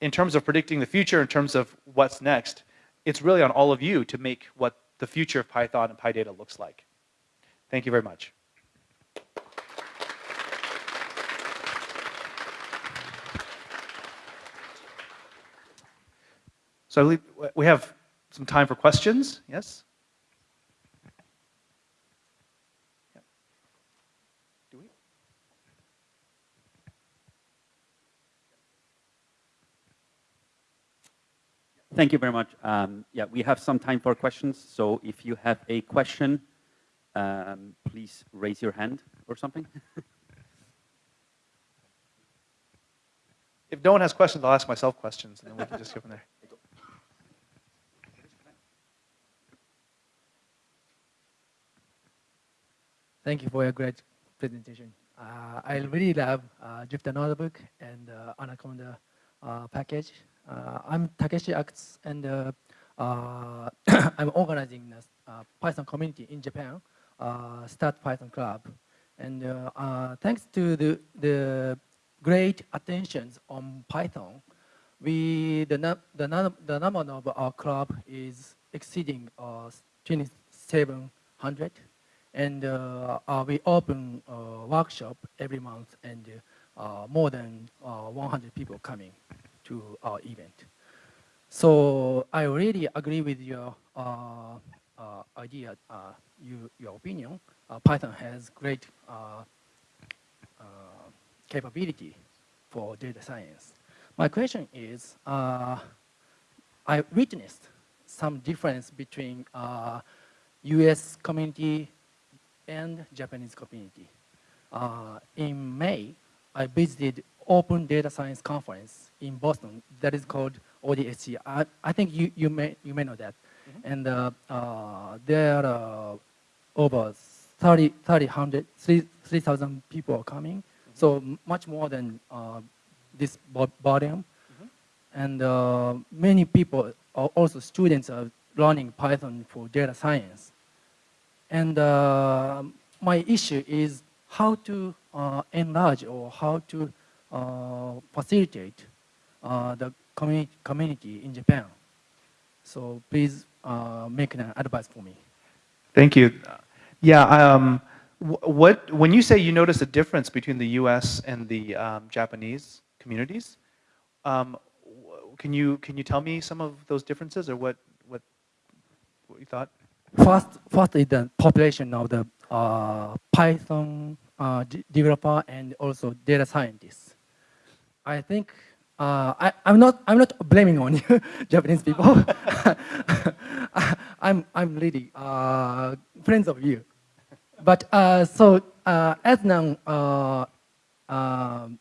Speaker 4: in terms of predicting the future, in terms of what's next, it's really on all of you to make what the future of Python and PyData looks like. Thank you very much. So we have some time for questions. Yes? Do we?
Speaker 3: Thank you very much. Um, yeah, we have some time for questions. So if you have a question, um, please raise your hand or something.
Speaker 4: if no one has questions, I'll ask myself questions, and then we can just go from there.
Speaker 6: Thank you for your great presentation. Uh, I really love uh, Jupyter Notebook and uh, Anaconda uh, package. Uh, I'm Takeshi Akutsu, and uh, I'm organizing a Python community in Japan, Start Python Club. And thanks to the, the great attentions on Python, we the, the, the number of our club is exceeding 2,700 and uh, uh, we open a workshop every month and uh, more than 100 people coming to our event. So I really agree with your idea, you, your opinion. Python has great capability for data science. My question is, uh, I witnessed some difference between uh, US community and Japanese community. uh, in May, I visited Open Data Science Conference in Boston that is called ODSC. I, I think you, you, may, you may know that. And uh, uh, there are over 30, 30, 100, 3,000 people are coming. So much more than uh, this vo- volume. And uh, many people, are also students are learning Python for data science. And uh, my issue is how to uh, enlarge or how to uh, facilitate uh, the community, community in Japan. So please uh, make an advice for me.
Speaker 4: Thank you. Yeah, um, what, when you say you notice a difference between the US and the um, Japanese communities, um, can, you, can you tell me some of those differences or what, what, what you thought?
Speaker 6: First, first is the population of the uh, Python uh, developer and also data scientists. I think uh, I, I'm not I'm not blaming on you, Japanese people. I'm I'm really uh, friends of you, but uh, so uh, as an uh, um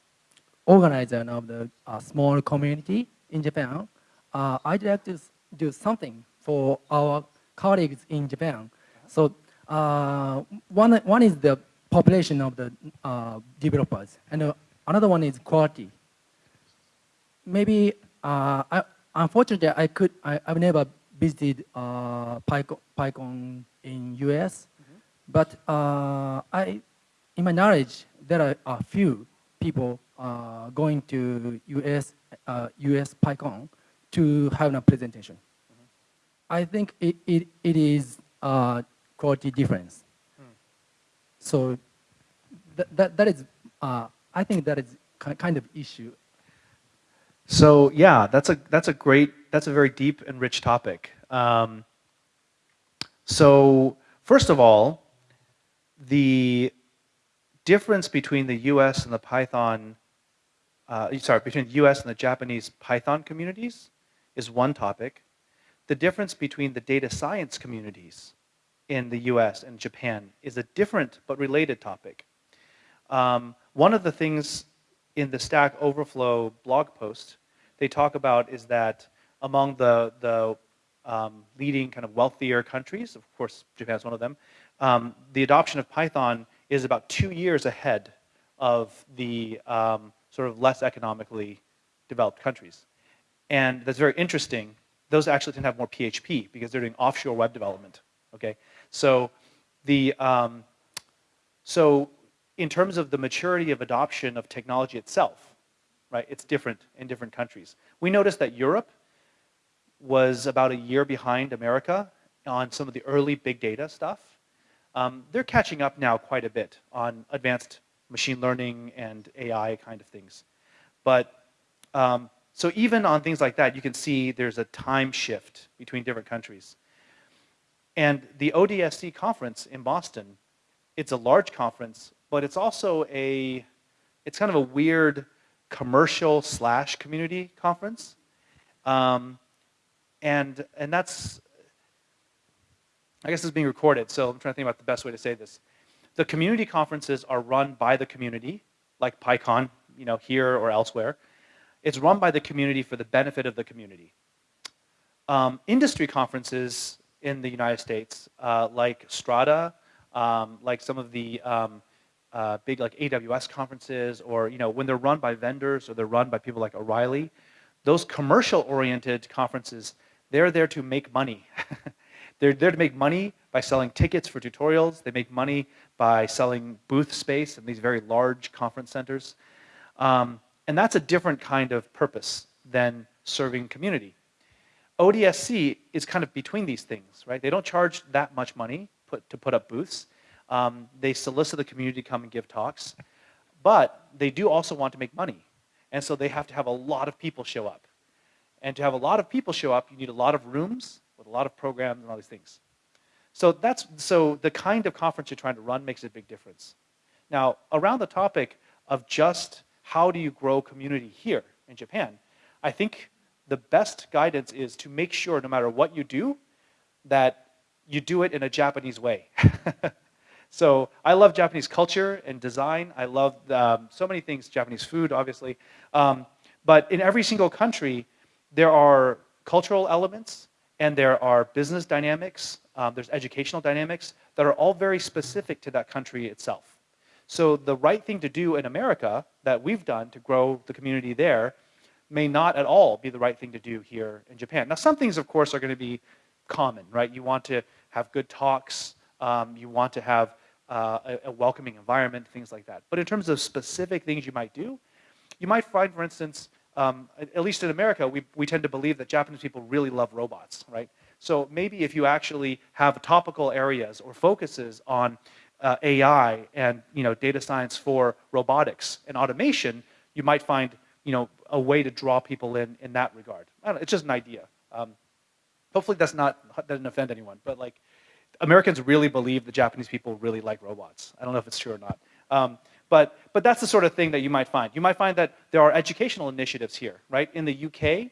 Speaker 6: organizer of the uh, small community in Japan, uh, I'd like to do something for our colleagues in Japan. So uh, one, one is the population of the uh, developers, and uh, another one is quality. Maybe, I, unfortunately, I could, I, I've never visited uh, PyCon, PyCon in US, but uh, I, in my knowledge, there are a few people uh, going to US, uh, US PyCon to have a presentation. I think it, it, it is uh, quality difference. So that, that, that is, uh, I think that is kind of issue.
Speaker 4: So yeah, that's a that's a great that's a very deep and rich topic. Um, so first of all, the difference between the U.S. and the Python, uh, sorry, between the U.S. and the Japanese Python communities is one topic. The difference between the data science communities in the U.S. and Japan is a different but related topic. Um, one of the things in the Stack Overflow blog post they talk about is that among the, the um, leading kind of wealthier countries, of course Japan is one of them, um, the adoption of Python is about two years ahead of the um, sort of less economically developed countries. And that's very interesting. Those actually tend to have more PHP because they're doing offshore web development. Okay, so the um, so in terms of the maturity of adoption of technology itself, right? It's different in different countries. We noticed that Europe was about a year behind America on some of the early big data stuff. Um, they're catching up now quite a bit on advanced machine learning and AI kind of things. But um, so even on things like that, you can see there's a time shift between different countries. And the ODSC conference in Boston, it's a large conference, but it's also a, it's kind of a weird commercial slash community conference. Um, and, and that's, I guess it's being recorded, so I'm trying to think about the best way to say this. The community conferences are run by the community, like PyCon, you know, here or elsewhere. It's run by the community for the benefit of the community. Um, industry conferences in the United States, uh, like Strata, um, like some of the um, uh, big like AWS conferences, or you know when they're run by vendors or they're run by people like O'Reilly, those commercial-oriented conferences, they're there to make money. they're there to make money by selling tickets for tutorials. They make money by selling booth space in these very large conference centers. Um, and that's a different kind of purpose than serving community. ODSC is kind of between these things, right? They don't charge that much money put, to put up booths. Um, they solicit the community to come and give talks, but they do also want to make money. And so they have to have a lot of people show up. And to have a lot of people show up, you need a lot of rooms with a lot of programs and all these things. So that's so the kind of conference you're trying to run makes a big difference. Now, around the topic of just how do you grow community here in Japan, I think the best guidance is to make sure no matter what you do, that you do it in a Japanese way. so I love Japanese culture and design. I love um, so many things, Japanese food, obviously. Um, but in every single country, there are cultural elements and there are business dynamics, um, there's educational dynamics that are all very specific to that country itself. So the right thing to do in America that we've done to grow the community there may not at all be the right thing to do here in Japan. Now, some things, of course, are going to be common, right? You want to have good talks, um, you want to have uh, a, a, welcoming environment, things like that. But in terms of specific things you might do, you might find, for instance, um, at least in America, we, we tend to believe that Japanese people really love robots, right? So maybe if you actually have topical areas or focuses on uh, AI and you know data science for robotics and automation, you might find you know a way to draw people in in that regard. It's just an idea. Um, hopefully that's not that doesn't offend anyone, but like Americans really believe the Japanese people really like robots. I don't know if it's true or not. Um, but, but that's the sort of thing that you might find. You might find that there are educational initiatives here, right? In the UK,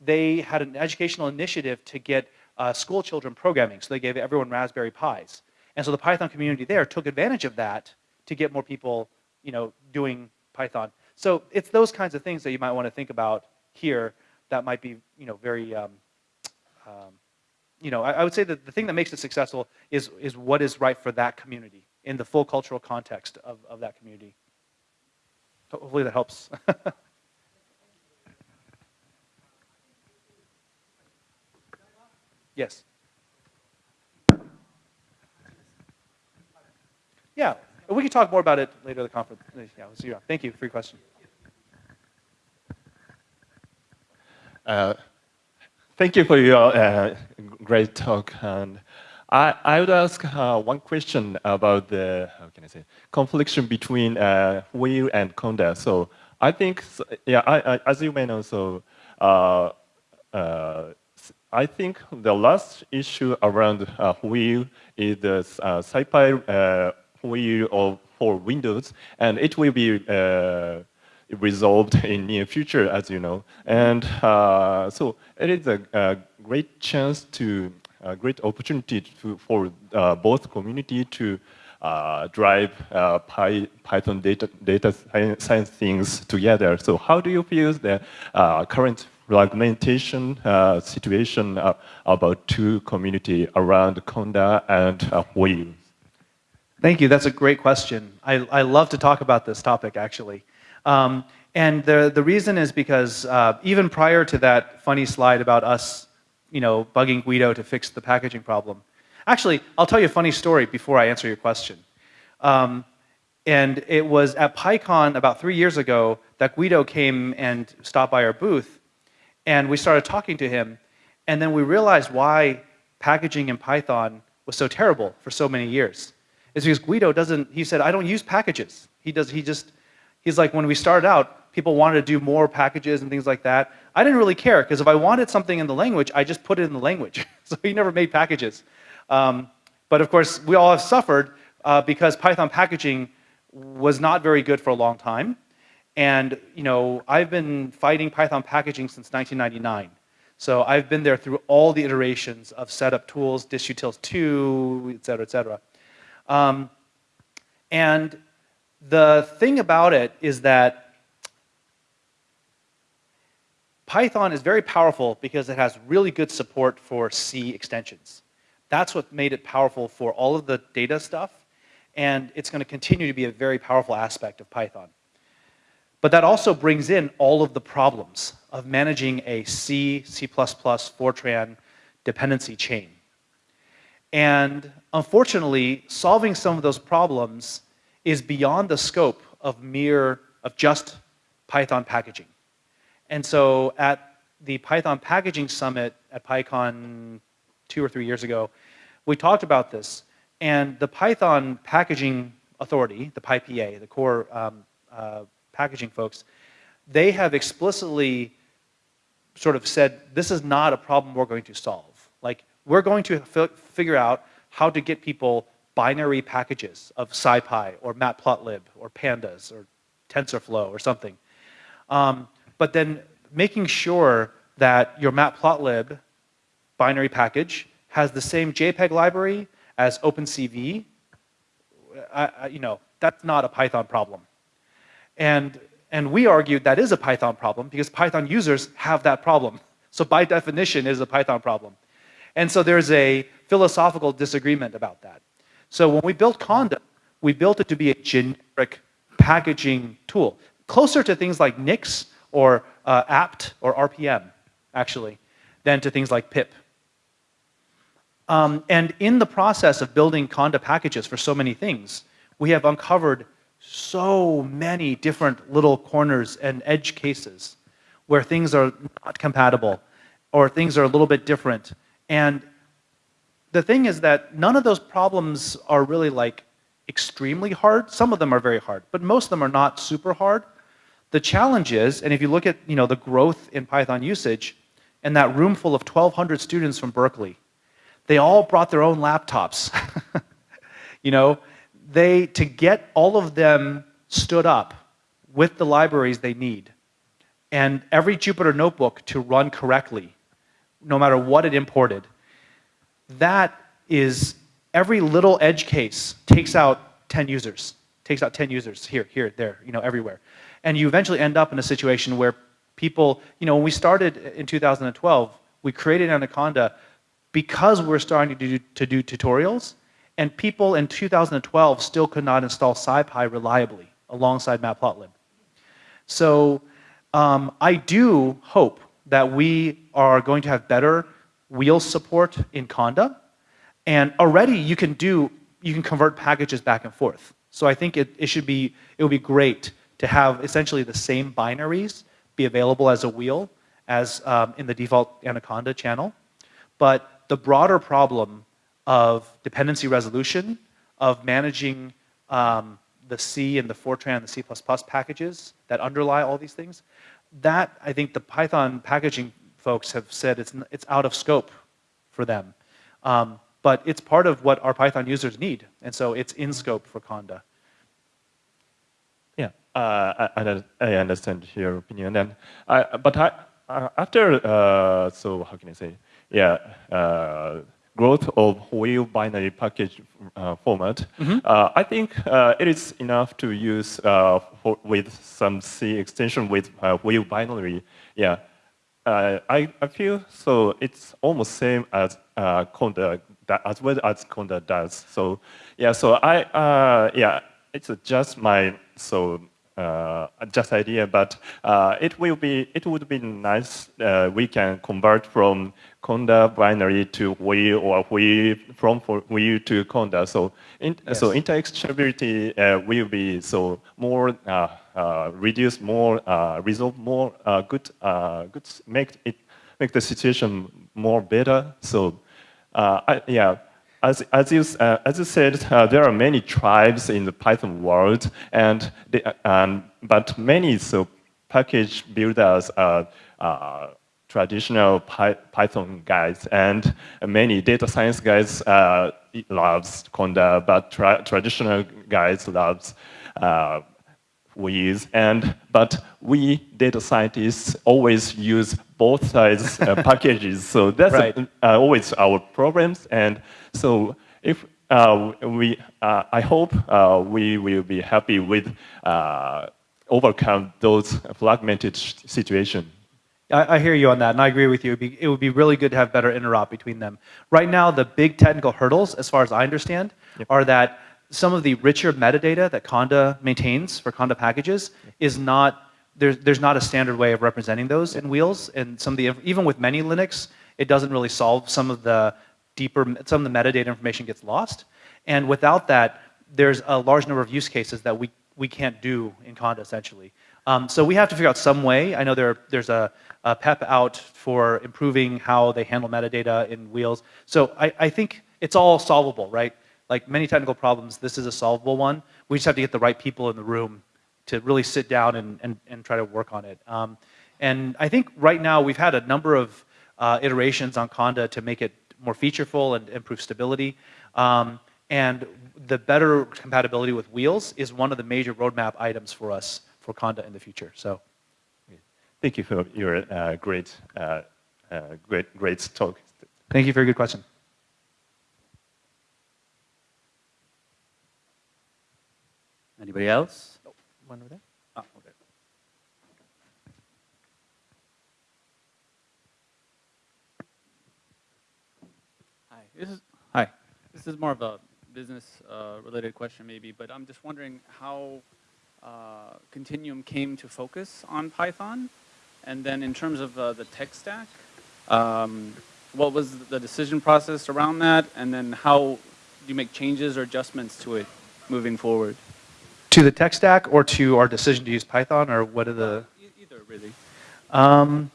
Speaker 4: they had an educational initiative to get uh, school children programming, so they gave everyone Raspberry Pis. And so the Python community there took advantage of that to get more people, you know, doing Python. So it's those kinds of things that you might want to think about here that might be, you know, very, um, um, you know, I, I, would say that the thing that makes it successful is, is what is right for that community in the full cultural context of, of that community. Hopefully that helps. yes. Yeah, we can talk more about it later at the conference. Yeah, we'll see you. Thank you for your question.
Speaker 7: Uh, thank you for your uh, great talk. And I, I would ask uh, one question about the, how can I say, confliction between uh, wheel and Conda. So I think, yeah, I, I, as you may know, so uh, uh, I think the last issue around uh, is the uh, SciPy wheel of, for Windows, and it will be uh, resolved in near future, as you know. And uh, so it is a, a great chance to a great opportunity to, for uh, both community to uh, drive uh, Py, Python data, data science things together. So how do you feel the uh, current fragmentation situation about two community around Conda and uh?
Speaker 4: Thank you. That's a great question. I, I love to talk about this topic, actually. Um, and the, the reason is because even prior to that funny slide about us you know, bugging Guido to fix the packaging problem. Actually, I'll tell you a funny story before I answer your question. Um, and it was at PyCon about three years ago that Guido came and stopped by our booth, and we started talking to him, and then we realized why packaging in Python was so terrible for so many years. It's because Guido doesn't, he said, I don't use packages. He does, he just, he's like, when we started out, people wanted to do more packages and things like that. I didn't really care because if I wanted something in the language, I just put it in the language. so he never made packages. Um, but of course, we all have suffered uh, because Python packaging was not very good for a long time. And you know, I've been fighting Python packaging since 1999. So I've been there through all the iterations of setup tools, distutils 2, et cetera, et cetera. Um, and the thing about it is that Python is very powerful because it has really good support for C extensions. That's what made it powerful for all of the data stuff, and it's going to continue to be a very powerful aspect of Python. But that also brings in all of the problems of managing a C, C++, Fortran dependency chain. And unfortunately, solving some of those problems is beyond the scope of mere, of just Python packaging. And so at the Python Packaging Summit at PyCon two or three years ago, we talked about this. And the Python Packaging Authority, the PyPA, the core um, uh, packaging folks, they have explicitly sort of said, this is not a problem we're going to solve. Like, we're going to figure out how to get people binary packages of SciPy or Matplotlib or Pandas or TensorFlow or something. Um, but then making sure that your matplotlib binary package has the same JPEG library as OpenCV, I, I, you know, that's not a Python problem. And, and we argued that is a Python problem because Python users have that problem. So by definition, it is a Python problem. And so there's a philosophical disagreement about that. So when we built Conda, we built it to be a generic packaging tool, closer to things like Nix or uh, apt or RPM, actually, than to things like pip. Um, and in the process of building Conda packages for so many things, we have uncovered so many different little corners and edge cases where things are not compatible or things are a little bit different. And the thing is that none of those problems are really like extremely hard. Some of them are very hard, but most of them are not super hard. The challenge is, and if you look at you know, the growth in Python usage, and that room full of 1,200 students from Berkeley, they all brought their own laptops. you know, they, to get all of them stood up with the libraries they need, and every Jupyter notebook to run correctly, no matter what it imported, that is every little edge case takes out 10 users, takes out 10 users here, here, there, you know, everywhere. And you eventually end up in a situation where people, you know, when we started in 2012, we created Anaconda because we're starting to do, to do tutorials, and people in 2012 still could not install SciPy reliably alongside Matplotlib. So um, I do hope that we are going to have better wheel support in Conda, and already you can do, you can convert packages back and forth. So I think it, it should be, it would be great to have essentially the same binaries be available as a wheel as um, in the default Anaconda channel. But the broader problem of dependency resolution, of managing um, the C and the Fortran and the C++ packages that underlie all these things, that I think the Python packaging folks have said it's, it's out of scope for them. Um, but it's part of what our Python users need, and so it's in scope for Conda.
Speaker 7: Yeah, uh, I, I, understand your opinion, and I, but I, uh, after uh, so how can I say? Yeah, uh, growth of wheel binary package uh, format, mm -hmm. uh, I think uh, it is enough to use uh, for, with some C extension with wheel binary. Yeah, I, I feel so it's almost same as Conda, as well as Conda does. So yeah, so I yeah, it's just my so uh, just idea, but uh, it will be it would be nice uh, we can convert from Conda binary to wheel or wheel from wheel to Conda. So in, yes. so interexchangeability uh, will be so more uh, uh, reduce more resolve more good good make it make the situation more better. So I, yeah as, as, you, uh, as you said, uh, there are many tribes in the Python world, and they, um, but many so package builders are uh, traditional Py Python guys, and many data science guys uh, loves Conda, but tra traditional guys loves uh, wheels, and but we data scientists always use both sides uh, packages, so that's right. a, always our problems, and so if uh, we, uh, I hope uh, we will be happy with overcome those fragmented situations.
Speaker 4: I, I, hear you on that, and I agree with you. It would, be, it would, be, really good to have better interop between them. Right now, the big technical hurdles, as far as I understand, yep. are that some of the richer metadata that Conda maintains for Conda packages yep. is not, there's, there's not a standard way of representing those in wheels, and some of the, even with manylinux, it doesn't really solve some of the deeper, some of the metadata information gets lost. And without that, there's a large number of use cases that we, we can't do in Conda essentially. Um, so we have to figure out some way. I know there, there's a, a, PEP out for improving how they handle metadata in Wheels. So I, I think it's all solvable, right? Like many technical problems, this is a solvable one. We just have to get the right people in the room to really sit down and, and, and try to work on it. Um, and I think right now we've had a number of uh, iterations on Conda to make it more featureful and improve stability. Um, and the better compatibility with wheels is one of the major roadmap items for us for Conda in the future. So,
Speaker 7: thank you for your uh, great, uh, uh, great, great talk.
Speaker 4: Thank you for a good question.
Speaker 3: Anybody else?
Speaker 4: One over there.
Speaker 3: Ah, okay.
Speaker 8: Hi, this is hi. This is more of a business uh, related question maybe, but I'm just wondering how uh, Continuum came to focus on Python, and then in terms of uh, the tech stack, um, what was the decision process around that, and then how do you make changes or adjustments to it moving forward?
Speaker 4: To the tech stack or to our decision to use Python or what are the?
Speaker 8: E- either really.
Speaker 4: Um,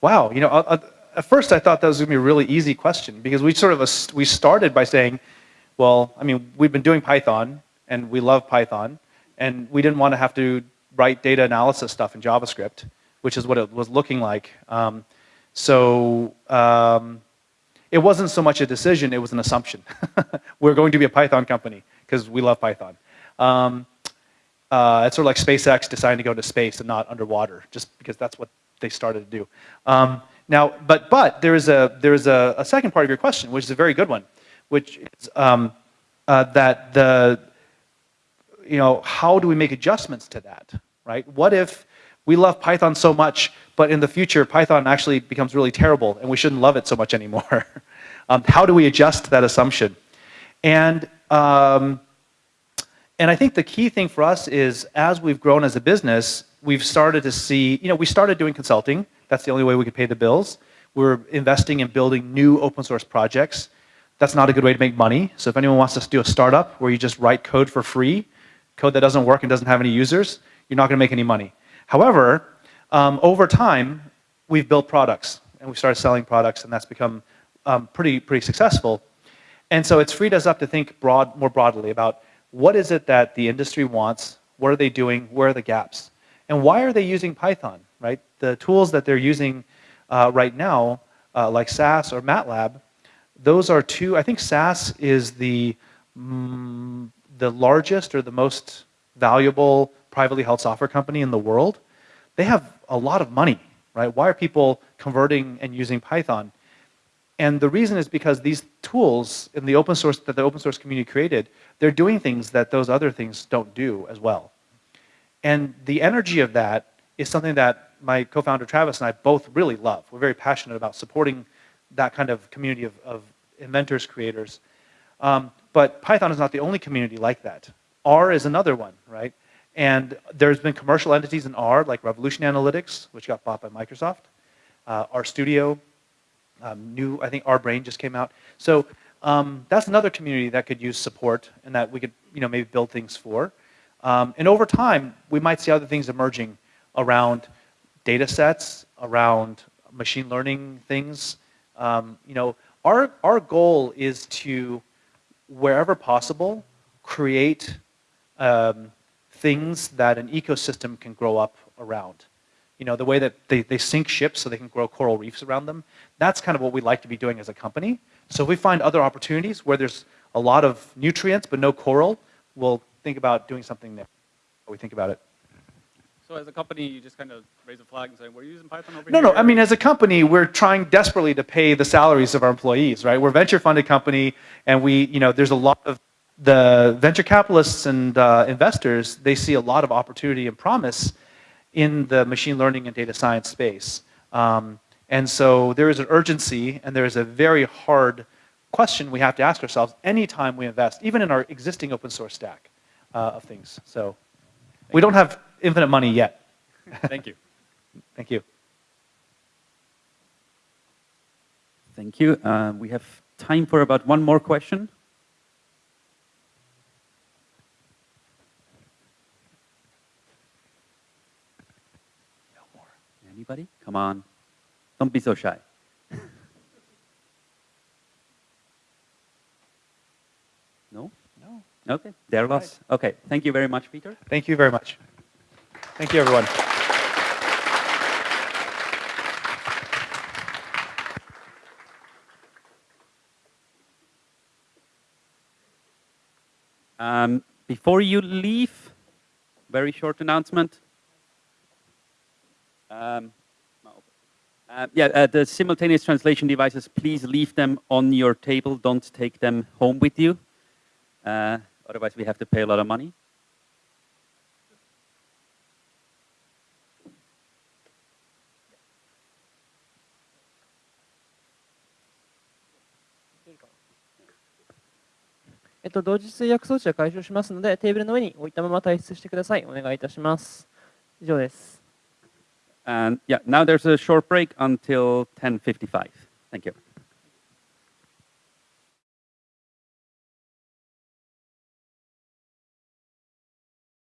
Speaker 4: wow, you know, I, I, at first I thought that was going to be a really easy question because we sort of we started by saying, well, I mean, we've been doing Python and we love Python, and we didn't want to have to write data analysis stuff in JavaScript, which is what it was looking like. Um, so um, it wasn't so much a decision; it was an assumption. We're going to be a Python company because we love Python. Um, uh, it's sort of like SpaceX deciding to go to space and not underwater, just because that's what they started to do. Um, now, but but there is a there is a, a, second part of your question, which is a very good one, which is um, uh, that the you know how do we make adjustments to that, right? What if we love Python so much, but in the future Python actually becomes really terrible, and we shouldn't love it so much anymore? um, how do we adjust that assumption? And um, and I think the key thing for us is as we've grown as a business, we've started to see, you know, we started doing consulting. That's the only way we could pay the bills. We're investing in building new open source projects. That's not a good way to make money. So if anyone wants to do a startup where you just write code for free, code that doesn't work and doesn't have any users, you're not going to make any money. However, um, over time, we've built products and we started selling products, and that's become um, pretty pretty successful. And so it's freed us up to think broad, more broadly about what is it that the industry wants? What are they doing? Where are the gaps? And why are they using Python, right? The tools that they're using uh, right now, uh, like SAS or MATLAB, those are two, I think SAS is the, mm, the largest or the most valuable privately held software company in the world. They have a lot of money, right? Why are people converting and using Python? And the reason is because these tools in the open source that the open source community created, they're doing things that those other things don't do as well. And the energy of that is something that my co-founder Travis and I both really love. We're very passionate about supporting that kind of community of, of inventors, creators. Um, but Python is not the only community like that. R is another one, right? And there's been commercial entities in R, like Revolution Analytics, which got bought by Microsoft, uh, RStudio, um, new, I think RBrain just came out. So um, that's another community that could use support and that we could, you know, maybe build things for. Um, and over time, we might see other things emerging around data sets, around machine learning things. Um, you know, our, our goal is to, wherever possible, create um, things that an ecosystem can grow up around you know, the way that they, they sink ships so they can grow coral reefs around them. That's kind of what we like to be doing as a company. So if we find other opportunities where there's a lot of nutrients but no coral, we'll think about doing something there. We think about it.
Speaker 8: So as a company, you just kind of raise a flag and say, we're using Python over
Speaker 4: no,
Speaker 8: here?
Speaker 4: No, no. I mean, as a company, we're trying desperately to pay the salaries of our employees, right? We're a venture-funded company, and we, you know, there's a lot of the venture capitalists and uh, investors, they see a lot of opportunity and promise in the machine learning and data science space. Um, and so there is an urgency and there is a very hard question we have to ask ourselves anytime we invest, even in our existing open source stack uh, of things. So we don't have infinite money yet.
Speaker 8: Thank you.
Speaker 4: Thank you.
Speaker 3: Thank you. Uh, we have time for about one more question. No more. Anybody? Come on. Don't be so shy. no?
Speaker 4: No.
Speaker 3: Okay, they're lost. Okay, thank you very much, Peter.
Speaker 4: Thank you very much. Thank you, everyone.
Speaker 3: Um, before you leave, very short announcement. Um, uh, yeah, uh, the simultaneous translation devices, please leave them on your table. Don't take them home with you. Uh, Otherwise, we have to pay a lot of money.
Speaker 2: えっと、同時通訳装置は解消しますので、テーブルの上に置いたまま退出してください。お願いいたします。以上です。
Speaker 3: And yeah, now there's a short break until 10:55. Thank you.